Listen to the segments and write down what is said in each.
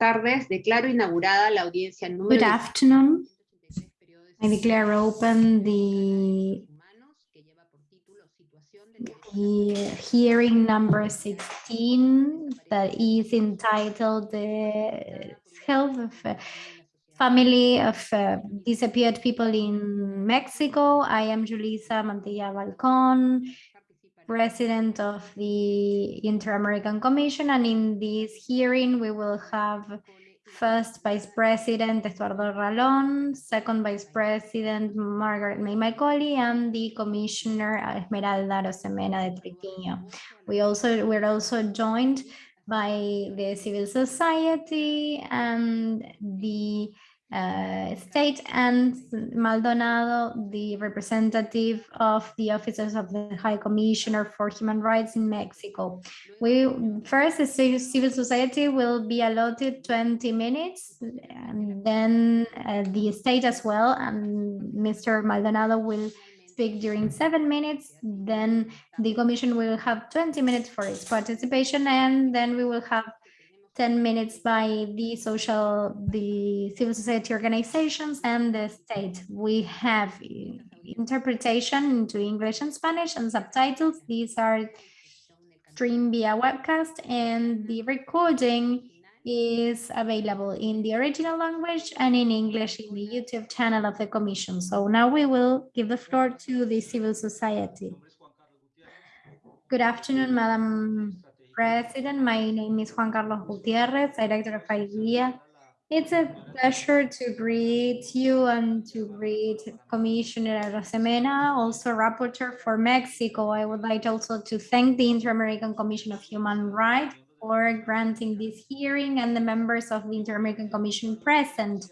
tardes. Declaro inaugurada la audiencia número... Good afternoon. I declare open the, the hearing number 16 that is entitled the health of family of uh, disappeared people in Mexico. I am Julissa Mantilla Falcón, president of the Inter-American Commission. And in this hearing, we will have first Vice President Eduardo Ralón, second Vice President Margarette May Macaulay, and the Commissioner Esmeralda Arosemena de Troitiño. We also, we're also joined by the civil society and the uh, state and Maldonado, the representative of the officers of the High Commissioner for Human Rights in Mexico. We first, the civil society will be allotted 20 minutes, and then uh, the state as well, and Mr. Maldonado will speak during seven minutes, then the commission will have 20 minutes for its participation, and then we will have 10 minutes by the social, the civil society organizations and the state. We have interpretation into English and Spanish and subtitles. These are streamed via webcast and the recording is available in the original language and in English in the YouTube channel of the Commission. So now we will give the floor to the civil society. Good afternoon, Madam President. My name is Juan Carlos Gutierrez, Director of IDEA. It's a pleasure to greet you and to greet Commissioner Arosemena, also Rapporteur for Mexico. I would like also to thank the Inter-American Commission of Human Rights for granting this hearing and the members of the Inter-American Commission present.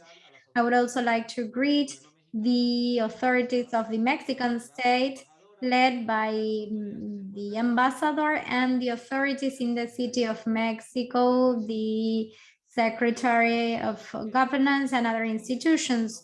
I would also like to greet the authorities of the Mexican state led by mm, the ambassador and the authorities in the city of Mexico, the Secretary of Governance and other institutions.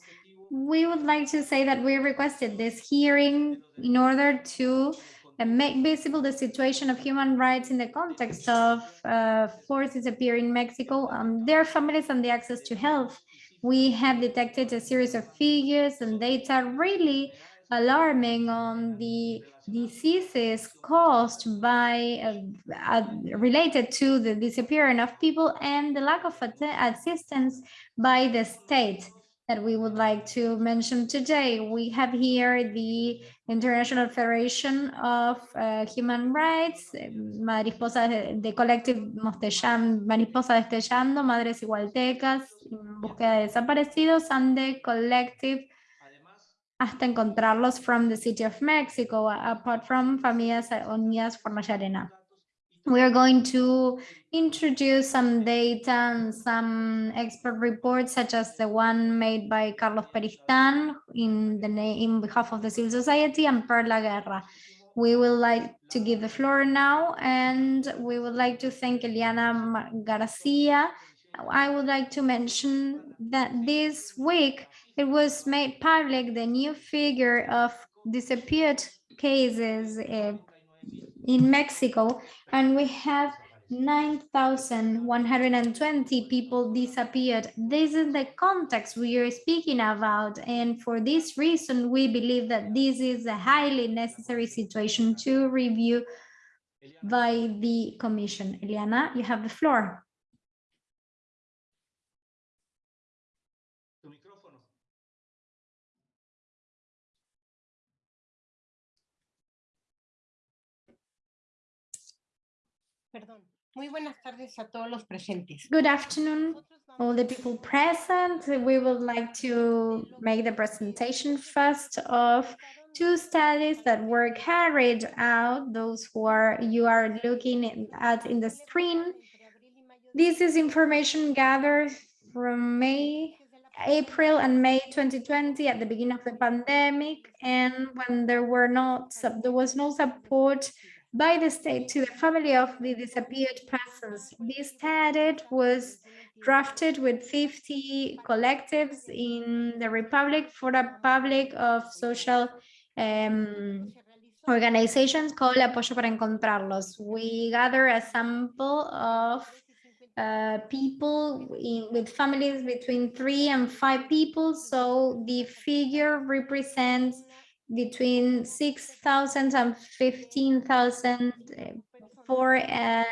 We would like to say that we requested this hearing in order to uh, make visible the situation of human rights in the context of uh, forces in Mexico, um, their families and the access to health. We have detected a series of figures and data really alarming on the diseases caused by uh, uh, related to the disappearance of people and the lack of assistance by the state that we would like to mention today. We have here the International Federation of uh, Human Rights, Mariposa de, Collective Mostellan, Mariposa Destellando, Madres Igualtecas, Búsqueda de Desaparecidos, and the Collective hasta encontrarlos from the city of Mexico, apart from Familias eh, Unidas por Arena. We are going to introduce some data and some expert reports, such as the one made by Carlos Beristain in the in behalf of the civil society and Perla Guerra. We would like to give the floor now, and we would like to thank Eliana Garcia. I would like to mention that this week it was made public the new figure of disappeared cases uh, in Mexico, and we have 9,120 people disappeared. This is the context we are speaking about. And for this reason, we believe that this is a highly necessary situation to review by the commission. Eliana, you have the floor. Muy buenas tardes a todos los presentes. Good afternoon, all the people present. We would like to make the presentation first of two studies that were carried out, those who are you are looking at in the screen. This is information gathered from May, April and May 2020 at the beginning of the pandemic and when there were not there was no support by the state to the family of the disappeared persons. This statute was drafted with 50 collectives in the Republic for a public of social um, organizations called Apoyo para Encontrarlos. We gather a sample of uh, people in, with families between three and five people. So the figure represents between 6,000 and 15,000 uh, for a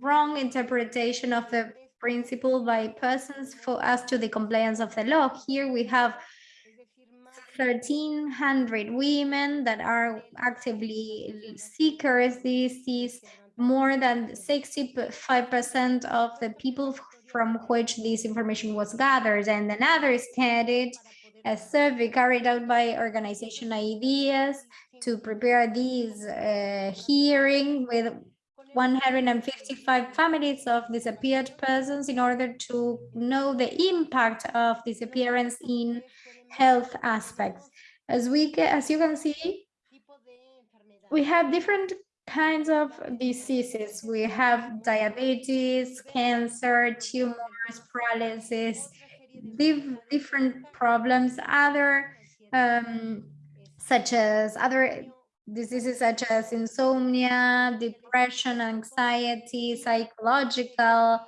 wrong interpretation of the principle by persons for as to the compliance of the law. Here we have 1,300 women that are actively seekers. This is more than 65% of the people from which this information was gathered. And another study, a survey carried out by organization IDHEAS to prepare this uh, hearing with 155 families of disappeared persons in order to know the impact of disappearance in health aspects. As we as you can see, we have different kinds of diseases. We have diabetes, cancer, tumors, paralysis, different problems, other um, such as other diseases such as insomnia, depression, anxiety, psychological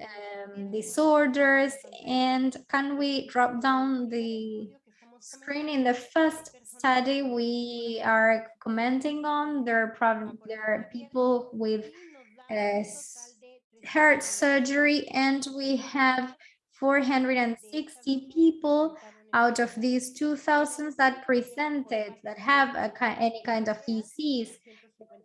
um, disorders. And can we drop down the screen in the first study we are commenting on there are there are people with uh, heart surgery and we have 460 people out of these 2000 that presented that have a, any kind of disease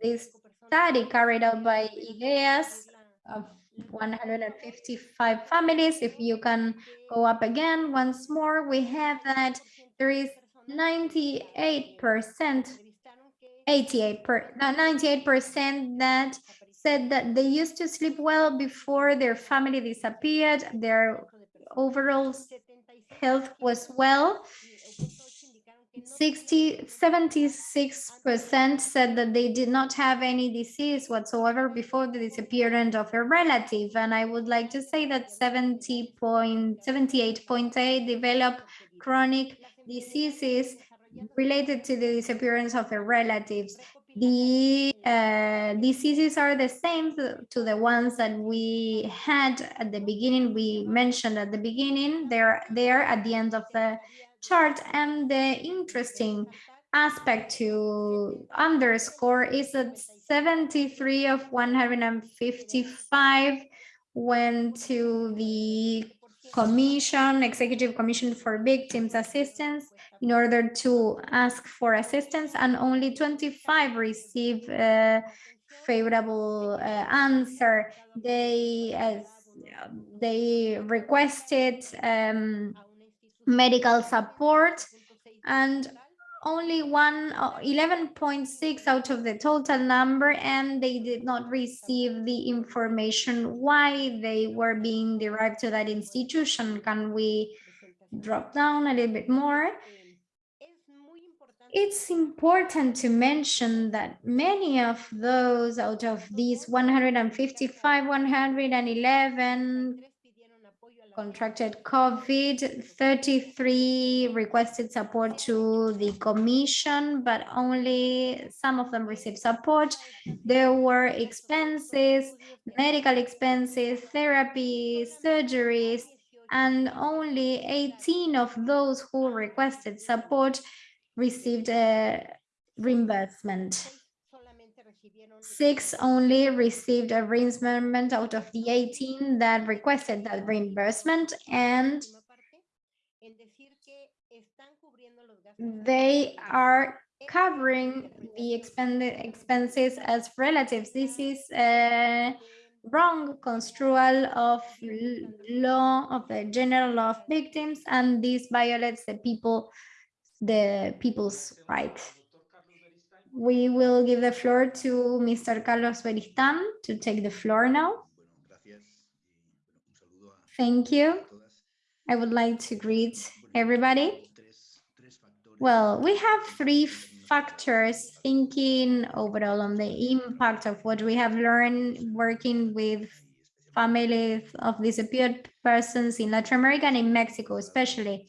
this study carried out by IDHEAS of 155 families. If you can go up again once more we have that there is 98%, 88 per, 98% that said that they used to sleep well before their family disappeared, their overall health was well. 60, 76% said that they did not have any disease whatsoever before the disappearance of a relative. And I would like to say that 70.78.8 develop chronic diseases related to the disappearance of their relatives. The uh, diseases are the same to the ones that we had at the beginning, we mentioned at the beginning, they're there at the end of the chart. And the interesting aspect to underscore is that 73 of 155 went to the commission, executive commission for victims assistance in order to ask for assistance and only 25 receive a favorable uh, answer. They, uh, they requested um, medical support and only one uh, 11.6 out of the total number and they did not receive the information why they were being derived to that institution. Can we drop down a little bit more? It's important to mention that many of those out of these 155 111 contracted COVID, 33 requested support to the commission, but only some of them received support. There were expenses, medical expenses, therapy, surgeries, and only 18 of those who requested support received a reimbursement six only received a reimbursement out of the 18 that requested that reimbursement and they are covering the expenses as relatives. This is a wrong construal of law of the general law of victims and this violates the people the people's rights we will give the floor to Mr. Carlos Beristain to take the floor now. Thank you. I would like to greet everybody. Well, we have three factors thinking overall on the impact of what we have learned working with families of disappeared persons in Latin America and in Mexico, especially.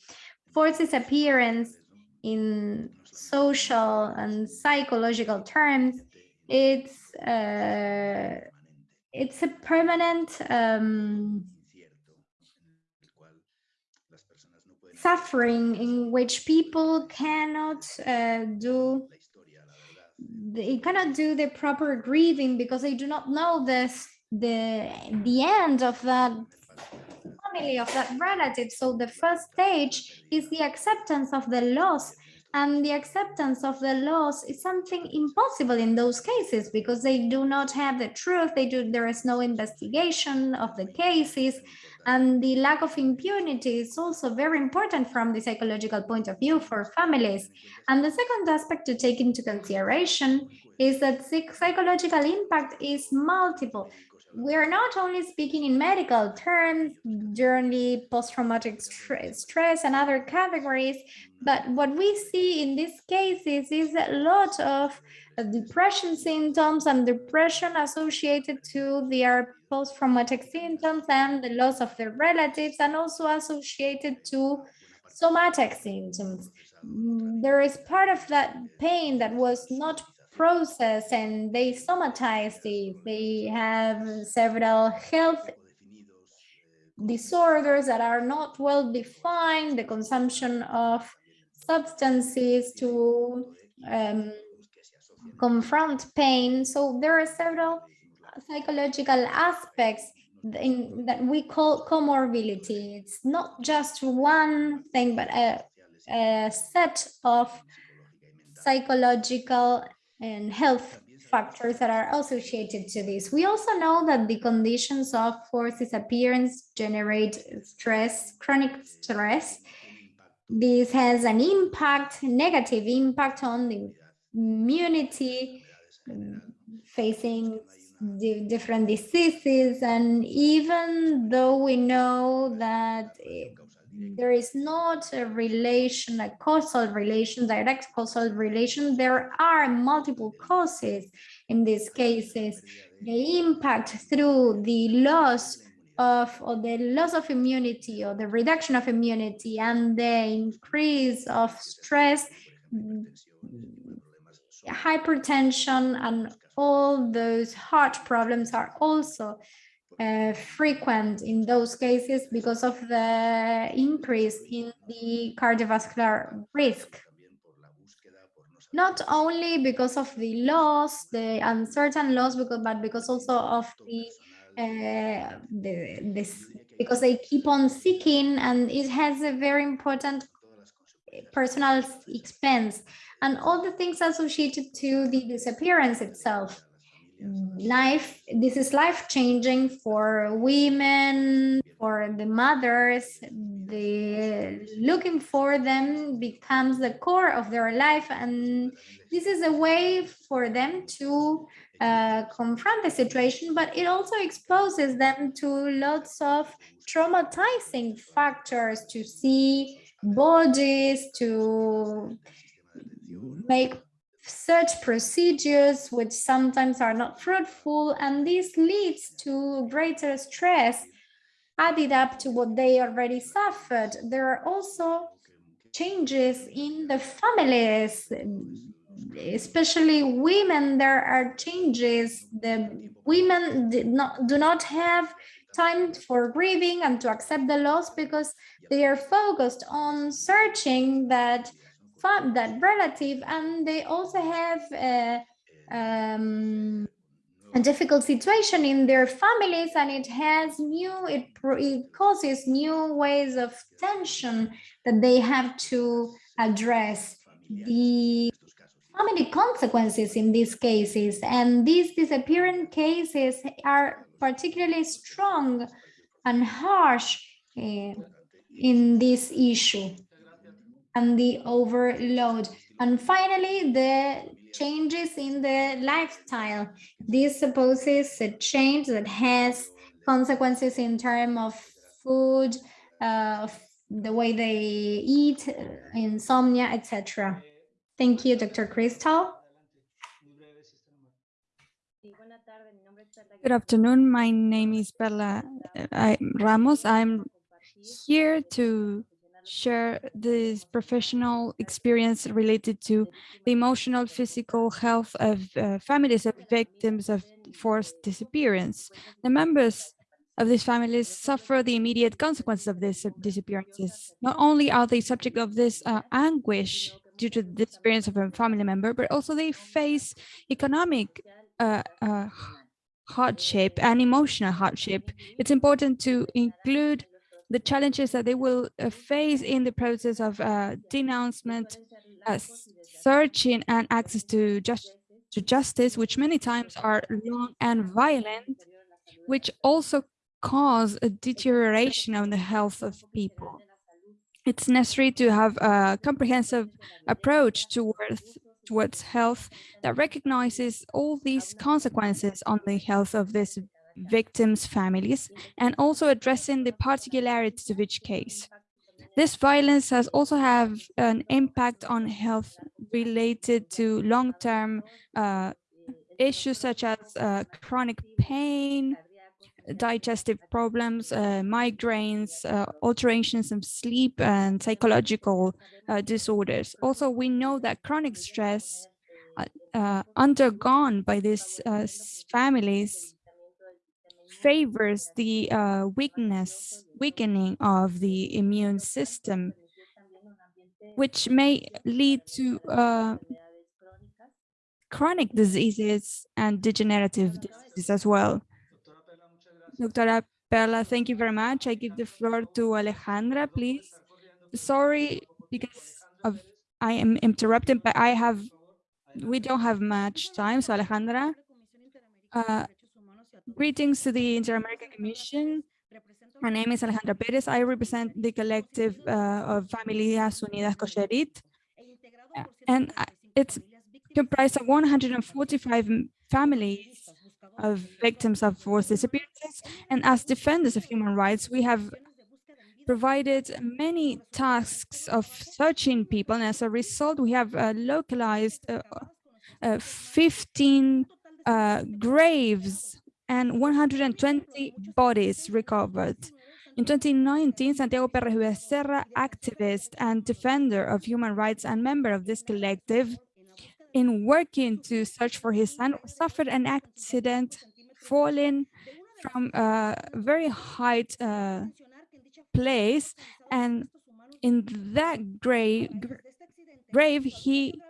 Forced disappearance in social and psychological terms, it's uh, it's a permanent um, suffering in which people cannot uh, do they cannot do the proper grieving because they do not know this the the end of that family of that relative. So the first stage is the acceptance of the loss. And the acceptance of the loss is something impossible in those cases because they do not have the truth. They do there is no investigation of the cases. And the lack of impunity is also very important from the psychological point of view for families. And the second aspect to take into consideration is that psychological impact is multiple we're not only speaking in medical terms, journey, post-traumatic stress, and other categories, but what we see in these cases is a lot of depression symptoms and depression associated to their post-traumatic symptoms and the loss of their relatives and also associated to somatic symptoms. There is part of that pain that was not processed and they somatize it. They have several health disorders that are not well defined, the consumption of substances to um, confront pain. So there are several psychological aspects in, that we call comorbidity. It's not just one thing, but a, a set of psychological and health factors that are associated to this. We also know that the conditions of forced disappearance generate stress, chronic stress. This has an impact, negative impact on the immunity, facing the different diseases. And even though we know that Mm-hmm. there is not a relation, a causal relation, direct causal relation. There are multiple causes in these cases. The impact through the loss of or the loss of immunity or the reduction of immunity and the increase of stress, hypertension and all those heart problems are also uh, frequent in those cases because of the increase in the cardiovascular risk. Not only because of the loss, the uncertain loss, because, but because also of the, uh, the this because they keep on seeking and it has a very important personal expense and all the things associated to the disappearance itself life this is life changing for women for the mothers. The looking for them becomes the core of their life and this is a way for them to uh, confront the situation but it also exposes them to lots of traumatizing factors to see bodies to make such procedures which sometimes are not fruitful and this leads to greater stress added up to what they already suffered. There are also changes in the families especially women. There are changes. The women not do not have time for grieving and to accept the loss because they are focused on searching that that relative and they also have a, um, a difficult situation in their families and it has new it, it causes new ways of tension that they have to address. The family consequences in these cases and these disappearing cases are particularly strong and harsh uh, in this issue and the overload. And finally, the changes in the lifestyle. This supposes a change that has consequences in terms of food, uh, the way they eat, insomnia, etc. Thank you, Dr. Crystal. Good afternoon. My name is Perla uh, Ramos. I'm here to share this professional experience related to the emotional, physical health of uh, families of victims of forced disappearance. The members of these families suffer the immediate consequences of these disappearances. Not only are they subject of this uh, anguish due to the disappearance of a family member, but also they face economic uh, uh, hardship and emotional hardship. It's important to include the challenges that they will uh, face in the process of uh, denouncement, uh, searching and access to, just, to justice, which many times are long and violent, which also cause a deterioration on the health of people. It's necessary to have a comprehensive approach towards towards health that recognizes all these consequences on the health of these victims' families and also addressing the particularities of each case. This violence has also have an impact on health related to long-term uh, issues such as uh, chronic pain, digestive problems, uh, migraines, uh, alterations of sleep and psychological uh, disorders. Also, we know that chronic stress uh, uh, undergone by these uh, families favors the weakness, weakening of the immune system, which may lead to chronic diseases and degenerative diseases as well. Doctora Perla, thank you very much. I give the floor to Alejandra, please. Sorry, because of I am interrupted, but I have, we don't have much time. So Alejandra, uh, greetings to the Inter-American Commission. My name is Alejandra Perez. I represent the collective uh, of Familias Unidas Cocherit. And it's comprised of 145 families of victims of forced disappearances. And as defenders of human rights, we have provided many tasks of searching people. And as a result, we have uh, localized uh, uh, 15 uh, graves and 120 bodies recovered. In 2019, Santiago Perez Becerra, activist and defender of human rights and member of this collective, in working to search for his son, suffered an accident falling from a very high uh, place. And in that grave, grave, he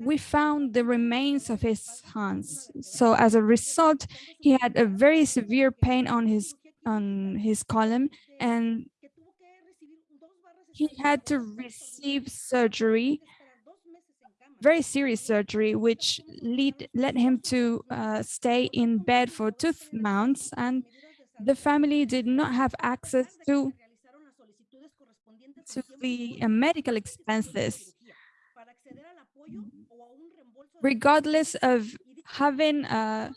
we found the remains of his hands. So as a result, he had a very severe pain on his on his column and he had to receive surgery very serious surgery, which lead, led him to uh, stay in bed for two months. And the family did not have access to, to the uh, medical expenses. Regardless of having uh,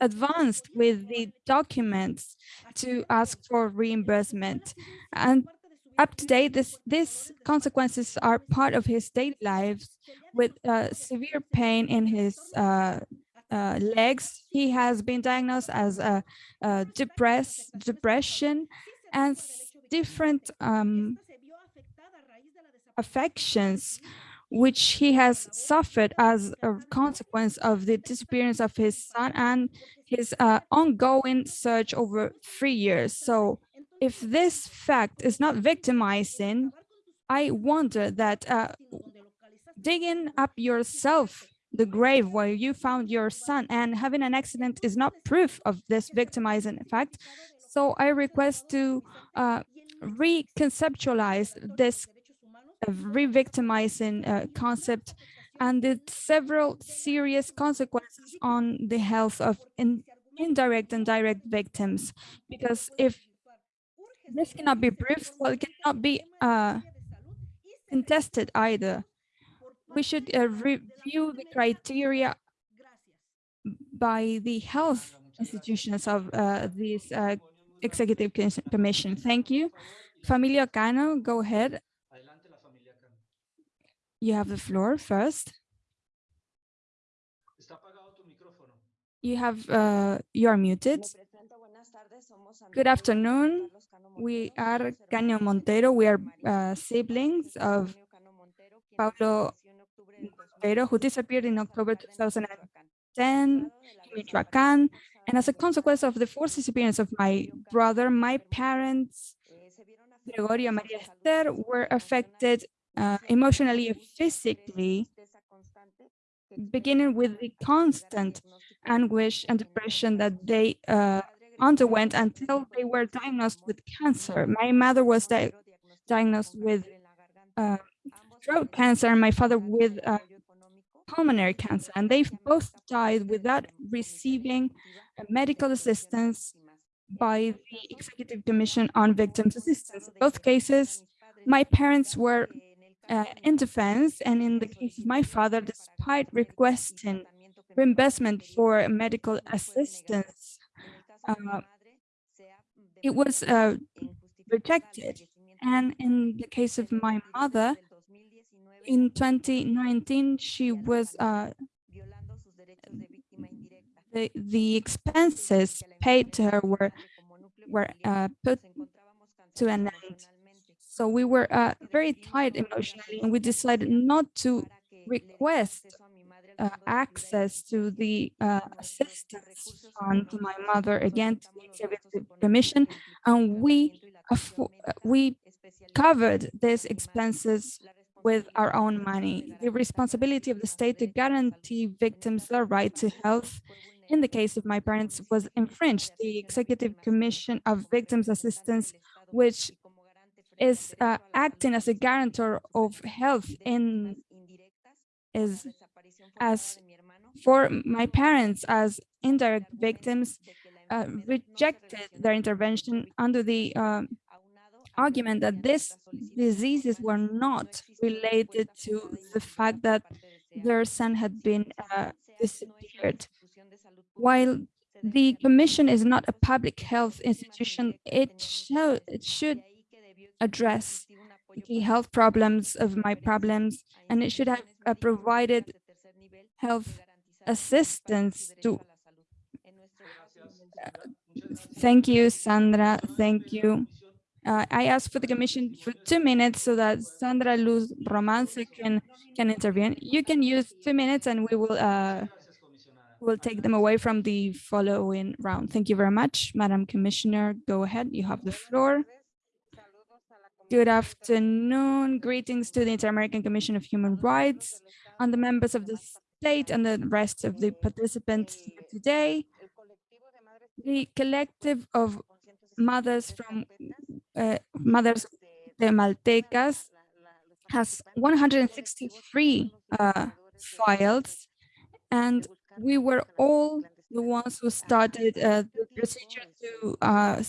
advanced with the documents to ask for reimbursement. And up to date, this, these consequences are part of his daily lives with uh, severe pain in his uh, uh, legs. He has been diagnosed as a, a depress, depression and different um, affections which he has suffered as a consequence of the disappearance of his son and his uh, ongoing search over three years. So if this fact is not victimizing, I wonder that uh, digging up yourself the grave where you found your son and having an accident is not proof of this victimizing fact. So I request to uh, reconceptualize this re-victimizing uh, concept and the several serious consequences on the health of in indirect and direct victims. Because if this cannot be proved, well, it cannot be uh, contested either. We should uh, review the criteria by the health institutions of uh, this uh, executive commission. Thank you. Familia Cano, go ahead. You have the floor first. You have, uh, you are muted. Good afternoon. We are Cano Montero. We are uh, siblings of Paulo Montero, who disappeared in October 2010 in Michoacán. And as a consequence of the forced disappearance of my brother, my parents, Gregorio and Maria Esther, were affected uh, emotionally and physically, beginning with the constant anguish and depression that they uh, underwent until they were diagnosed with cancer. My mother was di diagnosed with uh, throat cancer and my father with uh, pulmonary cancer, and they both died without receiving medical assistance by the Executive Commission on Victims Assistance. In both cases, my parents were uh, in defense, and in the case of my father, despite requesting reimbursement for medical assistance, uh, it was uh, rejected. And in the case of my mother, in 2019, she was uh, the, the expenses paid to her were were uh, put to an end. So we were uh, very tight emotionally, and we decided not to request uh, access to the uh, assistance fund to my mother again to the executive commission, and we we covered these expenses with our own money. The responsibility of the state to guarantee victims their right to health in the case of my parents was infringed. The Executive Commission of Victims Assistance, which is uh, acting as a guarantor of health in is as for my parents as indirect victims uh, rejected their intervention under the uh, argument that these diseases were not related to the fact that their son had been uh, disappeared. While the commission is not a public health institution, it, show, it should address the health problems of my problems, and it should have uh, provided health assistance to. Uh, thank you, Sandra. Thank you. Uh, I asked for the commission for two minutes so that Sandra Luz Romance can can intervene. You can use two minutes, and we will uh, will take them away from the following round. Thank you very much, Madam Commissioner. Go ahead. You have the floor. Good afternoon. Greetings to the Inter-American Commission of Human Rights and the members of the state and the rest of the participants today. The collective of mothers from uh, Mothers de Maltecas has 163 uh, files, and we were all the ones who started uh, the procedure to uh,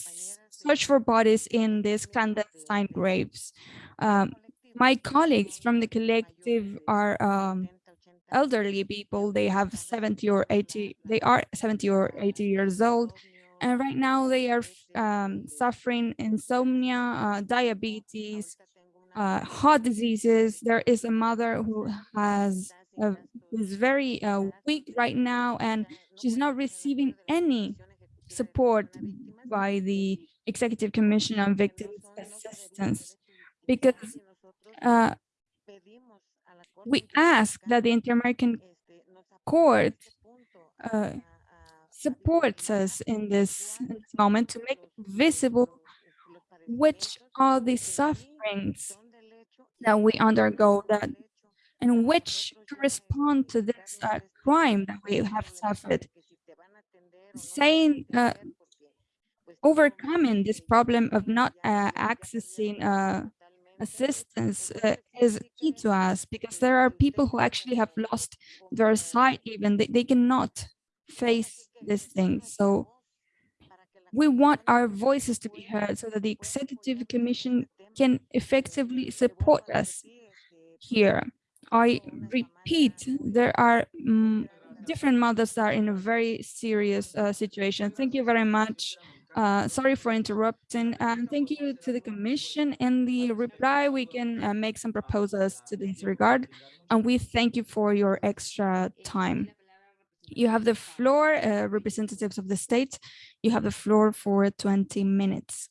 search for bodies in these clandestine graves. Um, my colleagues from the collective are um, elderly people. They have 70 or 80, they are 70 or 80 years old. And right now they are um, suffering insomnia, uh, diabetes, uh, heart diseases. There is a mother who has uh, is very uh, weak right now, and she's not receiving any support by the Executive Commission on Victims Assistance because uh, we ask that the Inter-American Court uh, supports us in this, in this moment to make visible which are the sufferings that we undergo that and which correspond to this uh, crime that we have suffered. Saying, uh, overcoming this problem of not uh, accessing uh, assistance uh, is key to us because there are people who actually have lost their sight even, they, they cannot face this thing. So we want our voices to be heard so that the Executive Commission can effectively support us here. I repeat, there are um, different mothers that are in a very serious uh, situation. Thank you very much. Uh, sorry for interrupting. And thank you to the Commission. In the reply, we can uh, make some proposals to this regard. And we thank you for your extra time. You have the floor, uh, representatives of the state. You have the floor for 20 minutes.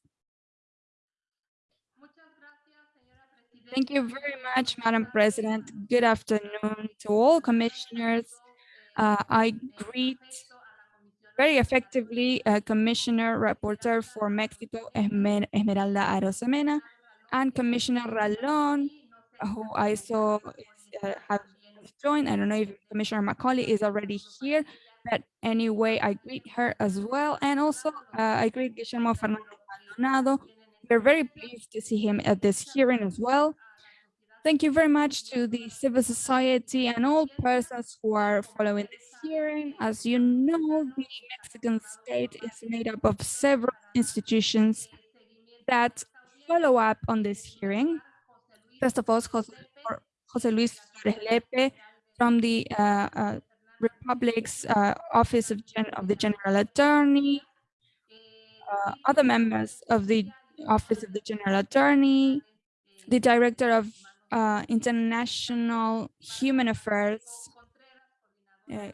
Thank you very much, Madam President. Good afternoon to all commissioners, Uh, I greet very effectively uh, Commissioner Rapporteur for Mexico, Esmer- Esmeralda Arosemena, and Commissioner Ralón, who I saw uh, have joined. I don't know if Commissioner Macaulay is already here, but anyway, I greet her as well. And also, uh, I greet Guillermo Fernandez Maldonado. We're very pleased to see him at this hearing as well. Thank you very much to the civil society and all persons who are following this hearing. As you know, the Mexican state is made up of several institutions that follow up on this hearing. First of all, Jose, Luis Lepe from the uh, uh, Republic's uh, Office of, of the General Attorney, uh, other members of the Office of the General Attorney, the Director of uh, International Human Affairs, uh,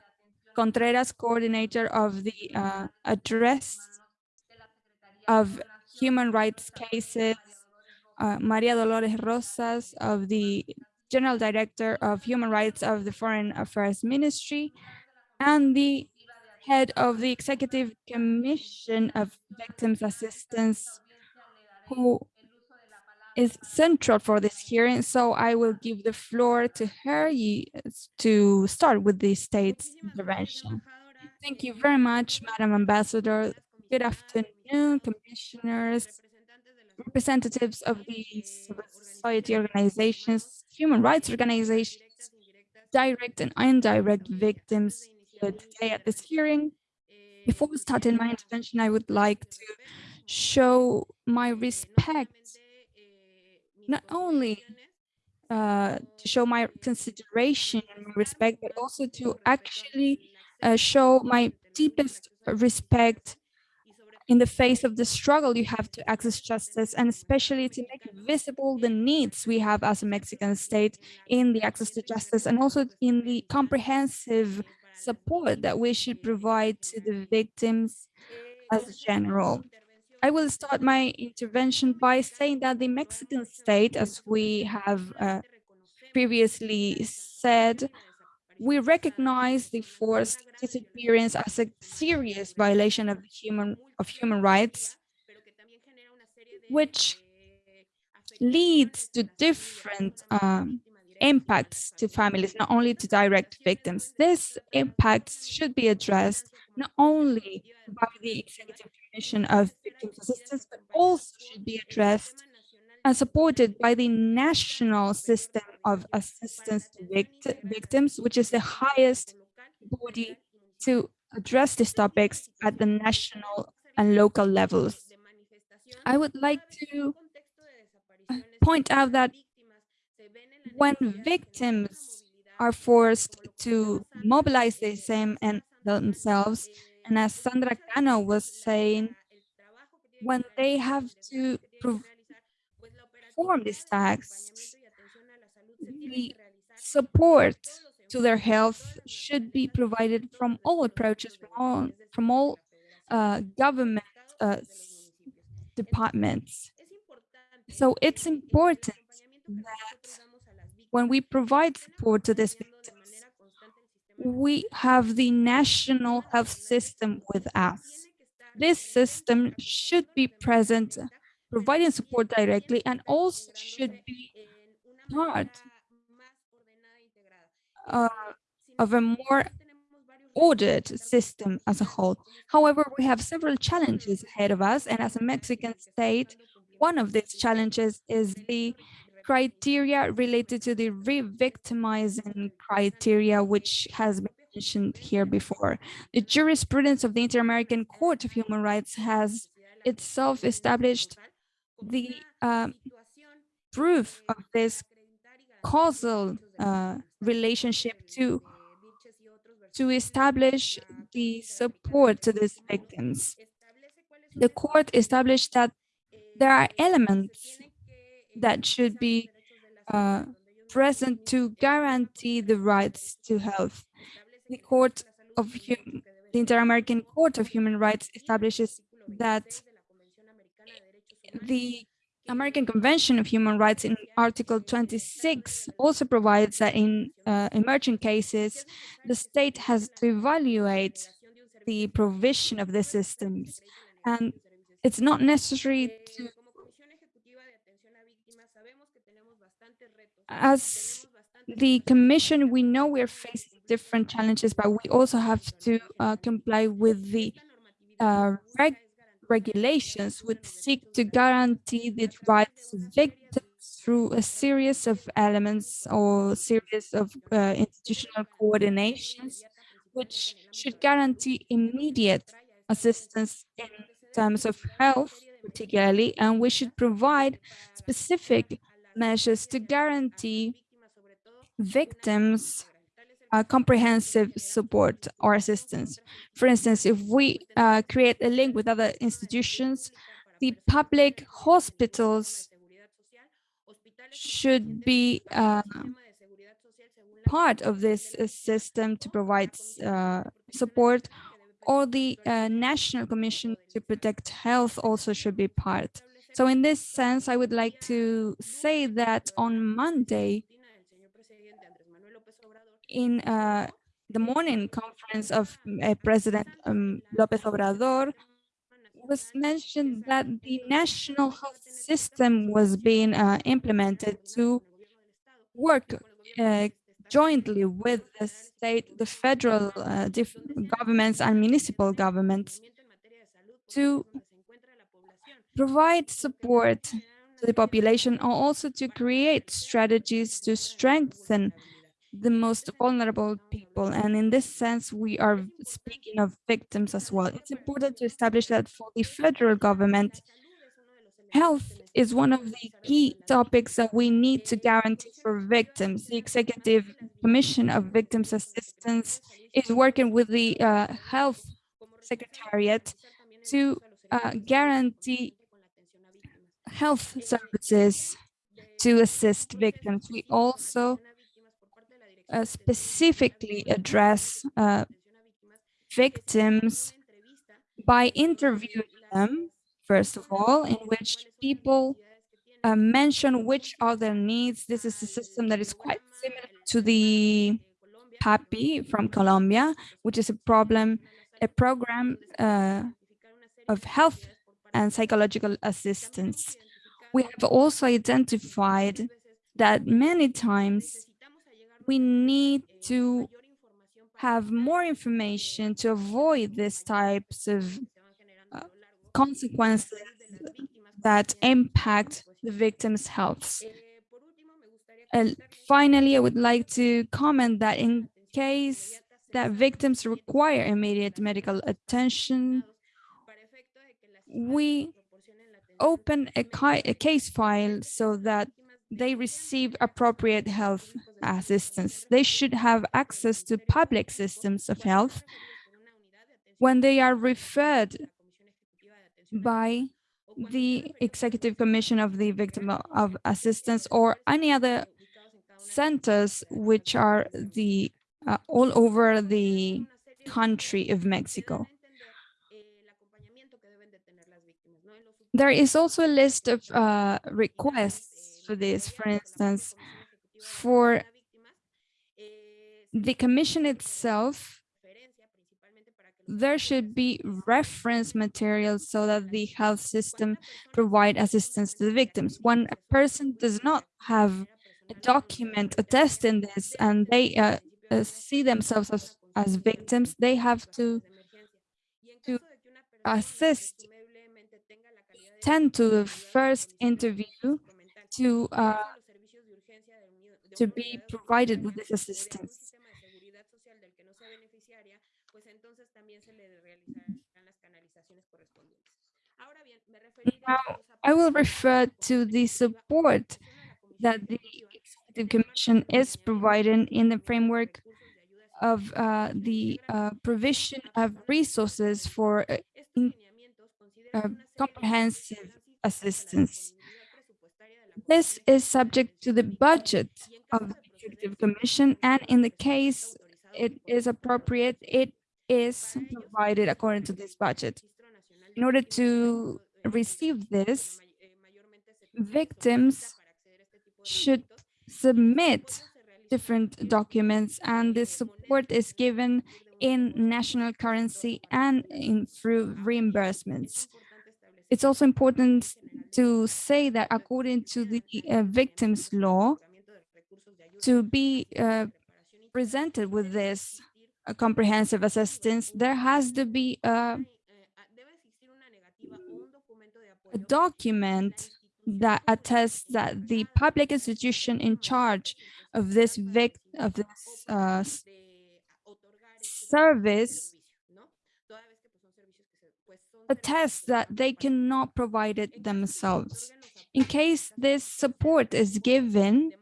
Contreras, coordinator of the uh, address of human rights cases, uh, Maria Dolores Rosas of the General Director of Human Rights of the Foreign Affairs Ministry, and the head of the Executive Commission of Victims Assistance, who is central for this hearing. So I will give the floor to her to start with the state's intervention. Thank you very much, Madam Ambassador. Good afternoon, commissioners, representatives of the civil society organizations, human rights organizations, direct and indirect victims today at this hearing. Before starting my intervention, I would like to show my respect, not only uh, to show my consideration and my respect, but also to actually uh, show my deepest respect in the face of the struggle you have to access justice and especially to make visible the needs we have as a Mexican state in the access to justice and also in the comprehensive support that we should provide to the victims as a general. I will start my intervention by saying that the Mexican state, as we have uh, previously said, we recognize the forced disappearance as a serious violation of human of human rights, which leads to different um, impacts to families, not only to direct victims. This impacts should be addressed not only by the Executive Commission of Victims Assistance, but also should be addressed and supported by the national system of assistance to vict victims, which is the highest body to address these topics at the national and local levels. I would like to point out that when victims are forced to mobilize the same and themselves, and as Sandra Cano was saying, when they have to perform these tasks, the support to their health should be provided from all approaches, from all, from all uh, government uh, departments. So it's important that when we provide support to these victims, we have the national health system with us. This system should be present, providing support directly, and also should be part uh, of a more ordered system as a whole. However, we have several challenges ahead of us, and as a Mexican state, one of these challenges is the criteria related to the re-victimizing criteria, which has been mentioned here before. The jurisprudence of the Inter-American Court of Human Rights has itself established the uh, proof of this causal uh, relationship to to establish the support to these victims. The court established that there are elements that should be uh, present to guarantee the rights to health. The Court of the Inter-American Court of Human Rights establishes that the American Convention of Human Rights in Article 26 also provides that in uh, emerging cases, the state has to evaluate the provision of the systems. And it's not necessary to, as the commission, we know we're facing different challenges, but we also have to uh, comply with the uh, reg regulations which seek to guarantee the rights of victims through a series of elements or series of uh, institutional coordinations, which should guarantee immediate assistance in terms of health, particularly, and we should provide specific measures to guarantee victims comprehensive support or assistance. For instance, if we uh, create a link with other institutions, the public hospitals should be uh, part of this system to provide uh, support, or the uh, National Commission to Protect Health also should be part. So in this sense, I would like to say that on Monday, in uh, the morning conference of uh, President um, López Obrador, was mentioned that the national health system was being uh, implemented to work uh, jointly with the state, the federal uh, governments and municipal governments to provide support to the population or also to create strategies to strengthen the most vulnerable people. And in this sense, we are speaking of victims as well. It's important to establish that for the federal government, health is one of the key topics that we need to guarantee for victims. The Executive Commission of Victims Assistance is working with the uh, Health Secretariat to uh, guarantee health services to assist victims. We also uh, specifically address uh, victims by interviewing them, first of all, in which people uh, mention which are their needs. This is a system that is quite similar to the PAPI from Colombia, which is a problem, a program uh, of health and psychological assistance. We have also identified that many times we need to have more information to avoid these types of uh, consequences that impact the victim's health. And finally, I would like to comment that in case that victims require immediate medical attention, we open a, a case file so that they receive appropriate health assistance. They should have access to public systems of health when they are referred by the Executive Commission of the Victim of Assistance or any other centers which are the uh, all over the country of Mexico. There is also a list of uh, requests for this, for instance, for the commission itself, there should be reference materials so that the health system provide assistance to the victims. When a person does not have a document attesting this and they uh, uh, see themselves as, as victims, they have to, to assist tend to the first interview to uh, to be provided with this assistance. Now, I will refer to the support that the Executive Commission is providing in the framework of uh, the uh, provision of resources for comprehensive assistance. This is subject to the budget of the Executive Commission, and in the case it is appropriate, it is provided according to this budget. In order to receive this, victims should submit different documents and the support is given in national currency and in through reimbursements. It's also important to say that according to the uh, victims law, to be uh, presented with this uh, comprehensive assistance, there has to be a, a document that attests that the public institution in charge of this vic of this uh, service attests that they cannot provide it themselves. In case this support is given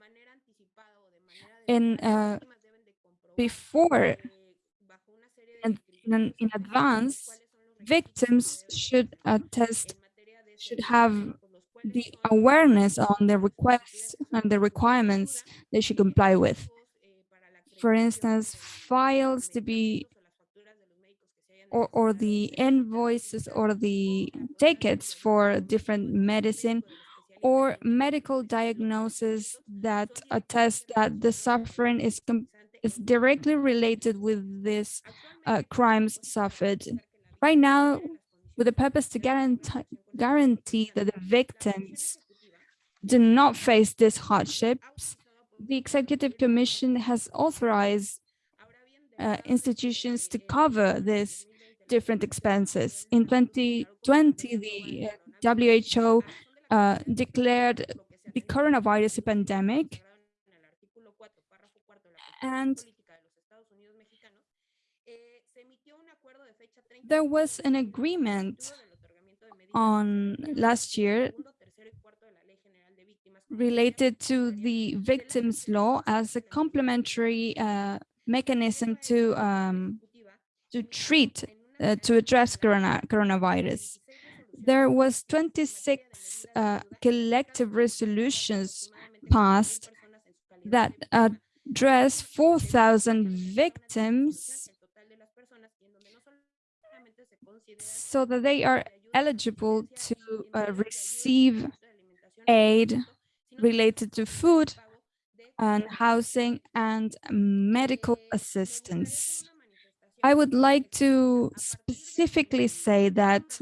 in uh, before and in, in advance, victims should attest should have the awareness on the requests and the requirements they should comply with. For instance, files to be or, or the invoices or the tickets for different medicine or medical diagnosis that attest that the suffering is is directly related with this uh, crimes suffered. Right now, with the purpose to guarantee guarantee that the victims do not face these hardships, the Executive Commission has authorized uh, institutions to cover these different expenses. In 2020, the WHO uh, declared the coronavirus pandemic and there was an agreement on last year related to the victims law as a complementary uh, mechanism to um, to treat uh, to address corona coronavirus. There was 26 uh, collective resolutions passed that address 4,000 victims so that they are eligible to uh, receive aid related to food and housing and medical assistance. I would like to specifically say that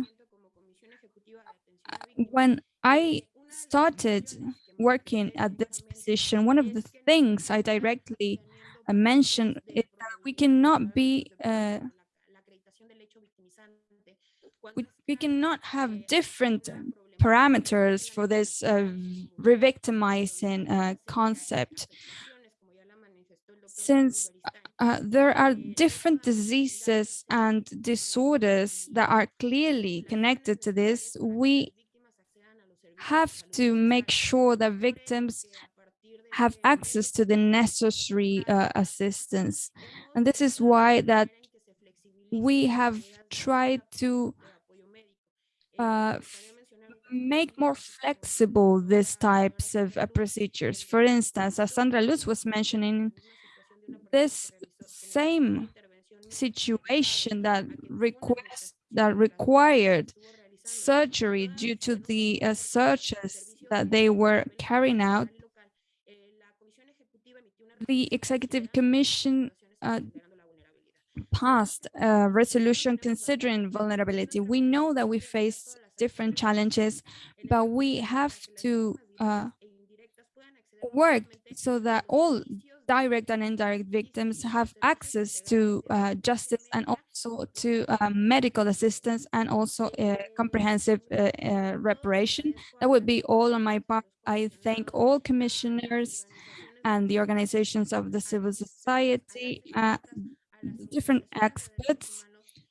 uh, when I started working at this position, one of the things I directly uh, mentioned is that we cannot be uh, we, we cannot have different parameters for this uh, revictimizing uh, concept. Since uh, there are different diseases and disorders that are clearly connected to this, we have to make sure that victims have access to the necessary uh, assistance. And this is why that we have tried to uh, make more flexible these types of uh, procedures. For instance, as Sandra Lutz was mentioning, this same situation that request that required surgery due to the uh, searches that they were carrying out, the Executive Commission uh, passed a resolution considering vulnerability. We know that we face different challenges, but we have to uh, work so that all direct and indirect victims have access to uh, justice and also to uh, medical assistance and also comprehensive uh, uh, reparation. That would be all on my part. I thank all commissioners and the organizations of the civil society, uh, different experts,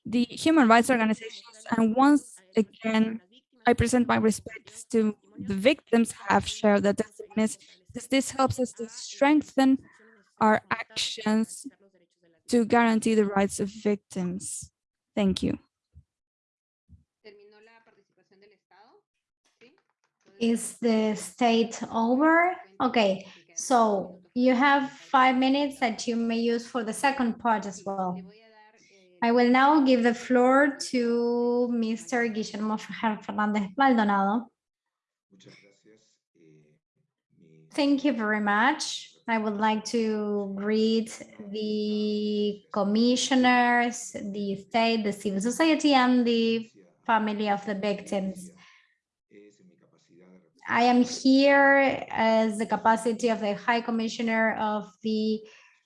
the human rights organizations, and once again, I present my respects to the victims have shared their testimonies, this helps us to strengthen our actions to guarantee the rights of victims. Thank you. Is the state over? Okay, so you have five minutes that you may use for the second part as well. I will now give the floor to Mr. Guillermo Fernandez Maldonado. Thank you very much. I would like to greet the commissioners, the state, the civil society, and the family of the victims. I am here as the capacity of the High Commissioner of the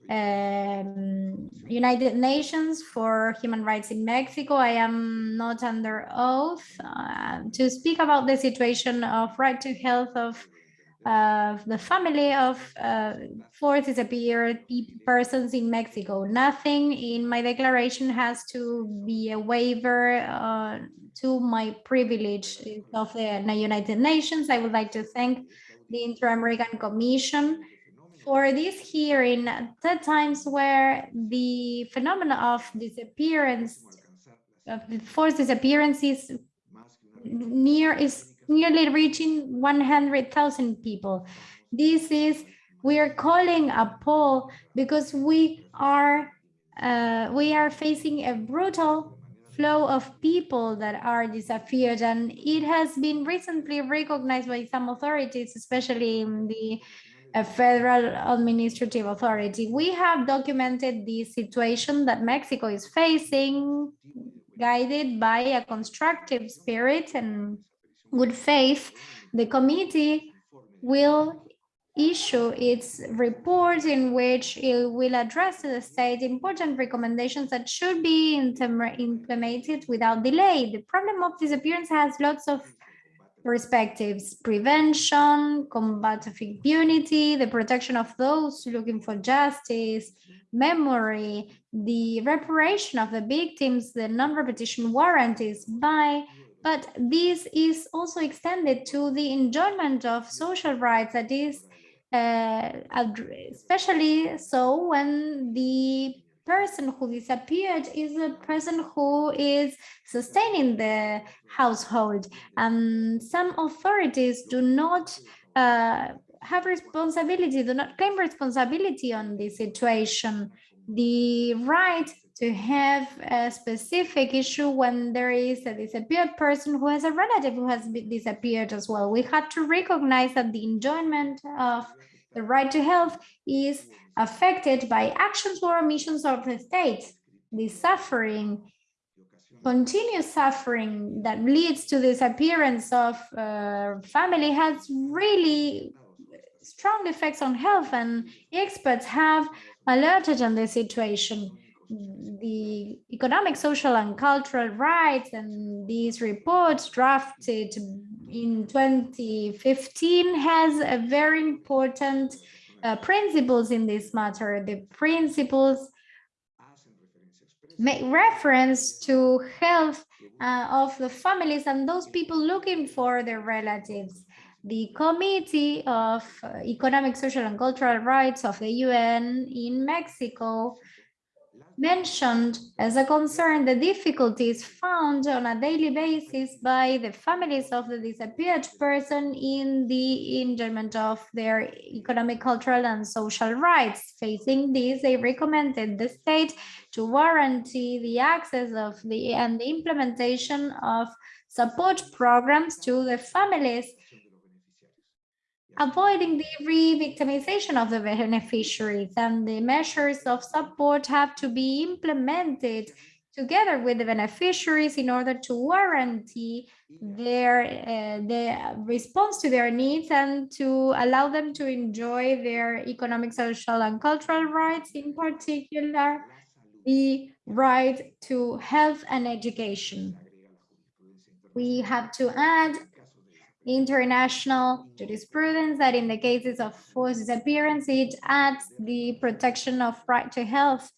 um, United Nations for Human Rights in Mexico. I am not under oath uh, to speak about the situation of right to health of uh, the family of uh, four disappeared persons in Mexico. Nothing in my declaration has to be a waiver uh, to my privilege of the United Nations. I would like to thank the Inter-American Commission for this hearing the times where the phenomena of disappearance of forced disappearances is near is nearly reaching 100,000 people. This is we are calling a poll because we are uh, we are facing a brutal flow of people that are disappeared and it has been recently recognized by some authorities especially in the a federal administrative authority. We have documented the situation that Mexico is facing, guided by a constructive spirit and good faith. The committee will issue its report in which it will address to the state important recommendations that should be implemented without delay. The problem of disappearance has lots of perspectives, prevention, combat of impunity, the protection of those looking for justice, memory, the reparation of the victims, the non-repetition warranties by, but this is also extended to the enjoyment of social rights that is uh, especially so when the person who disappeared is a person who is sustaining the household. And some authorities do not uh, have responsibility, do not claim responsibility on this situation. The right to have a specific issue when there is a disappeared person who has a relative who has disappeared as well. We have to recognize that the enjoyment of the right to health is affected by actions or omissions of the state. The suffering, continuous suffering that leads to disappearance of uh, family has really strong effects on health and experts have alerted on the situation. The economic, social and cultural rights and these reports drafted in 2015 has a very important uh, principles in this matter. The principles make reference to health uh, of the families and those people looking for their relatives. The Committee of Economic, Social and Cultural Rights of the UN in Mexico mentioned as a concern the difficulties found on a daily basis by the families of the disappeared person in the enjoyment of their economic, cultural, and social rights. Facing this, they recommended the state to guarantee the access of the and the implementation of support programs to the families avoiding the re-victimization of the beneficiaries and the measures of support have to be implemented together with the beneficiaries in order to guarantee their uh, the response to their needs and to allow them to enjoy their economic, social, and cultural rights, in particular, the right to health and education. We have to add international jurisprudence that in the cases of forced disappearance, it adds the protection of right to health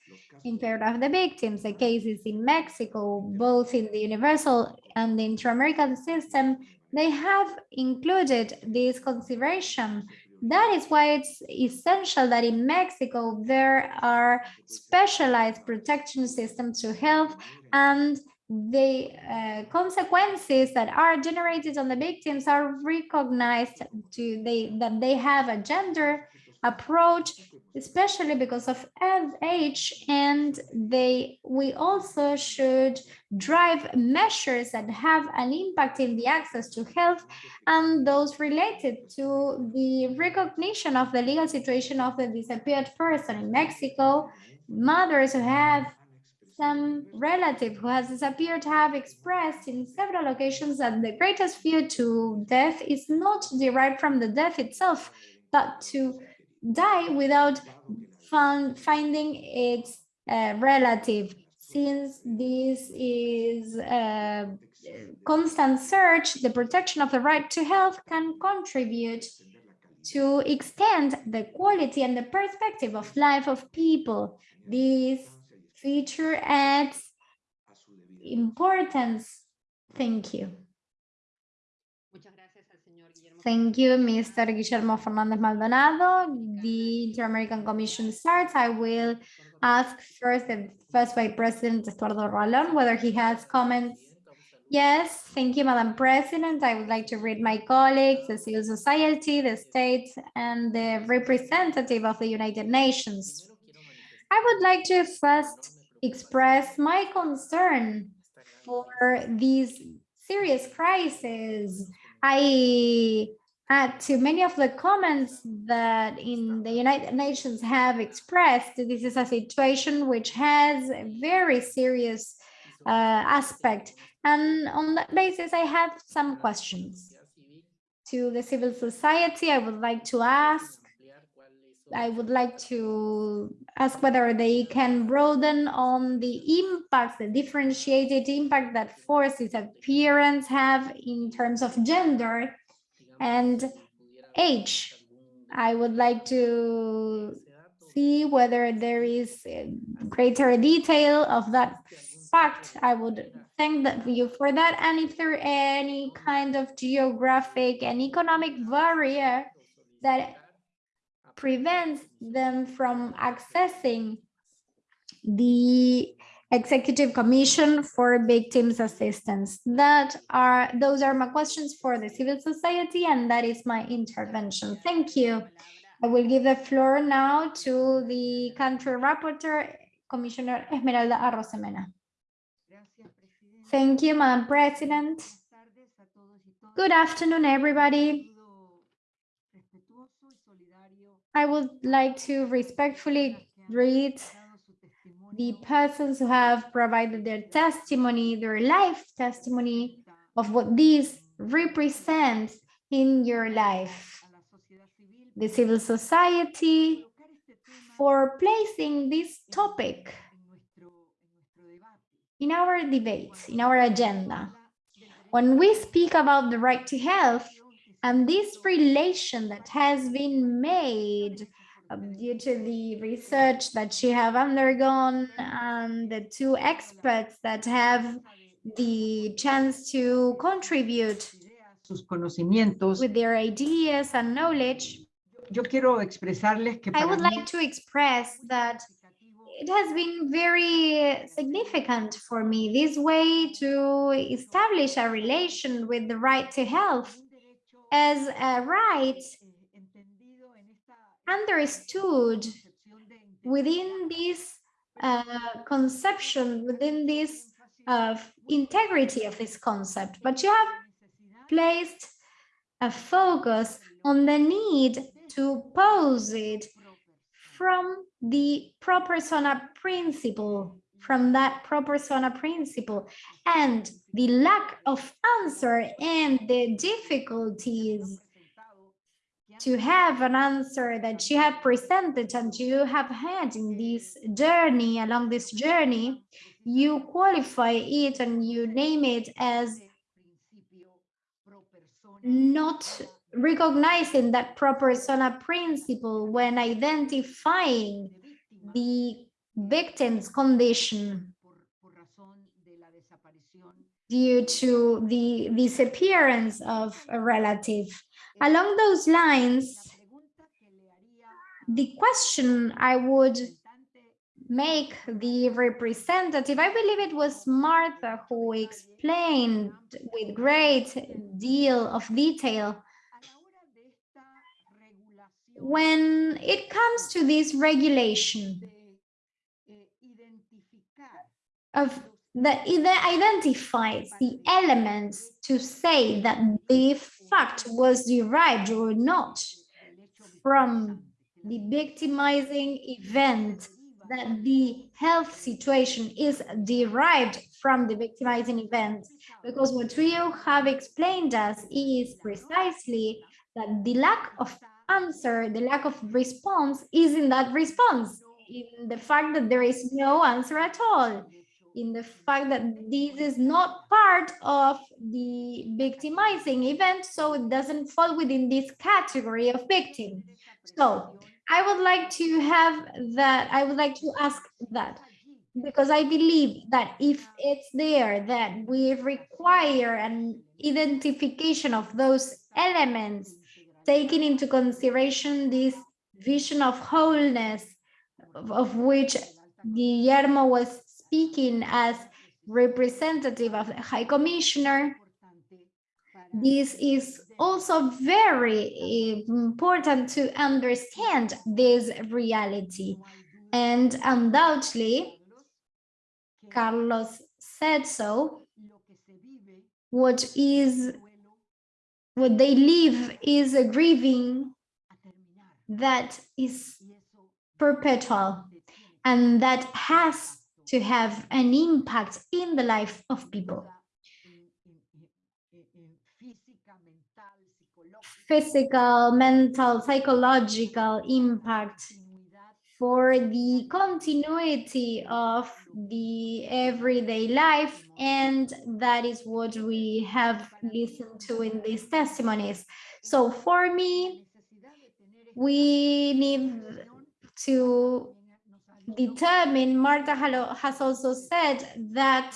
in favor of the victims. The cases in Mexico, both in the universal and the inter-American system, they have included this consideration. That is why it's essential that in Mexico, there are specialized protection systems to health and the uh, consequences that are generated on the victims are recognized to they that they have a gender approach, especially because of age-. And they, we also should drive measures that have an impact in the access to health and those related to the recognition of the legal situation of the disappeared person in Mexico. Mothers who have some relative who has disappeared have expressed in several occasions that the greatest fear to death is not derived from the death itself, but to die without finding its uh, relative. Since this is a constant search, the protection of the right to health can contribute to extend the quality and the perspective of life of people. This feature adds importance. Thank you. Muchas gracias al señor Guillermo. Thank you, Mr. Guillermo Fernandez Maldonado. The Inter-American Commission starts. I will ask first the first Vice President Estuardo Ralón whether he has comments. Yes, thank you, Madam President. I would like to read my colleagues, the civil society, the states, and the representative of the United Nations. I would like to first express my concern for these serious crisis. I add to many of the comments that in the United Nations have expressed. This is a situation which has a very serious uh, aspect. And on that basis, I have some questions. To the civil society, I would like to ask I would like to ask whether they can broaden on the impacts, the differentiated impact that forced disappearance have in terms of gender and age. I would like to see whether there is greater detail of that fact. I would thank you for that. And if there are any kind of geographic and economic barrier that prevents them from accessing the Executive Commission for Victims Assistance. That are, those are my questions for the civil society, and that is my intervention. Thank you. I will give the floor now to the country rapporteur, Commissioner Esmeralda Arosemena. Thank you, Madam President. Good afternoon, everybody. I would like to respectfully greet the persons who have provided their testimony, their life testimony of what this represents in your life. The civil society for placing this topic in our debate, in our agenda. When we speak about the right to health, and this relation that has been made um, due to the research that she have undergone and the two experts that have the chance to contribute sus conocimientos. with their ideas and knowledge, Yo quiero expresarles que I would like to express that it has been very significant for me this way to establish a relation with the right to health as a right understood within this uh, conception, within this uh, integrity of this concept, but you have placed a focus on the need to pose it from the pro persona principle, from that pro persona principle, and the lack of answer and the difficulties to have an answer that you have presented and you have had in this journey, along this journey, you qualify it and you name it as not recognizing that pro persona principle when identifying the victim's condition due to the disappearance of a relative. Along those lines, the question I would make the representative, I believe it was Martha who explained with great deal of detail when it comes to this regulation of that it identifies the elements to say that the fact was derived or not from the victimizing event that the health situation is derived from the victimizing event. Because what we have explained us is precisely that the lack of answer the lack of response is in that response in the fact that there is no answer at all in the fact that this is not part of the victimizing event, so it doesn't fall within this category of victim. So I would like to have that, I would like to ask that, because I believe that if it's there, that we require an identification of those elements, taking into consideration this vision of wholeness, of, of which Guillermo was speaking as representative of the High Commissioner, this is also very important to understand this reality. And undoubtedly, Carlos said so, what is what they live is a grieving that is perpetual and that has to have an impact in the life of people. Physical, mental, psychological impact for the continuity of the everyday life and that is what we have listened to in these testimonies. So for me, we need to determine, Marta has also said that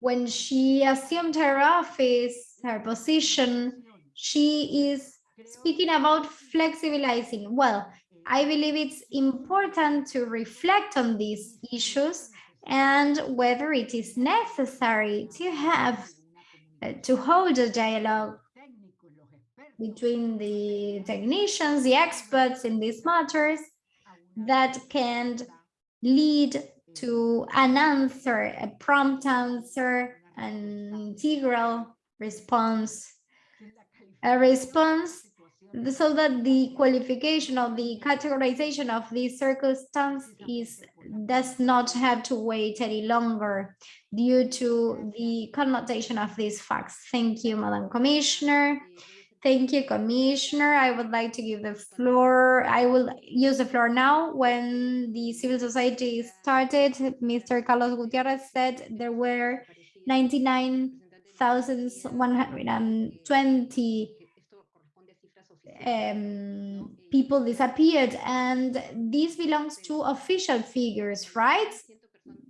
when she assumed her office, her position, she is speaking about flexibilizing. Well, I believe it's important to reflect on these issues and whether it is necessary to have uh, to hold a dialogue between the technicians, the experts in these matters, that can lead to an answer, a prompt answer, an integral response, a response so that the qualification of the categorization of the circumstance is does not have to wait any longer due to the connotation of these facts. Thank you, Madam Commissioner. Thank you, Commissioner. I would like to give the floor. I will use the floor now. When the civil society started, Mr. Carlos Gutierrez said there were 99,120 um, people disappeared, and this belongs to official figures, right?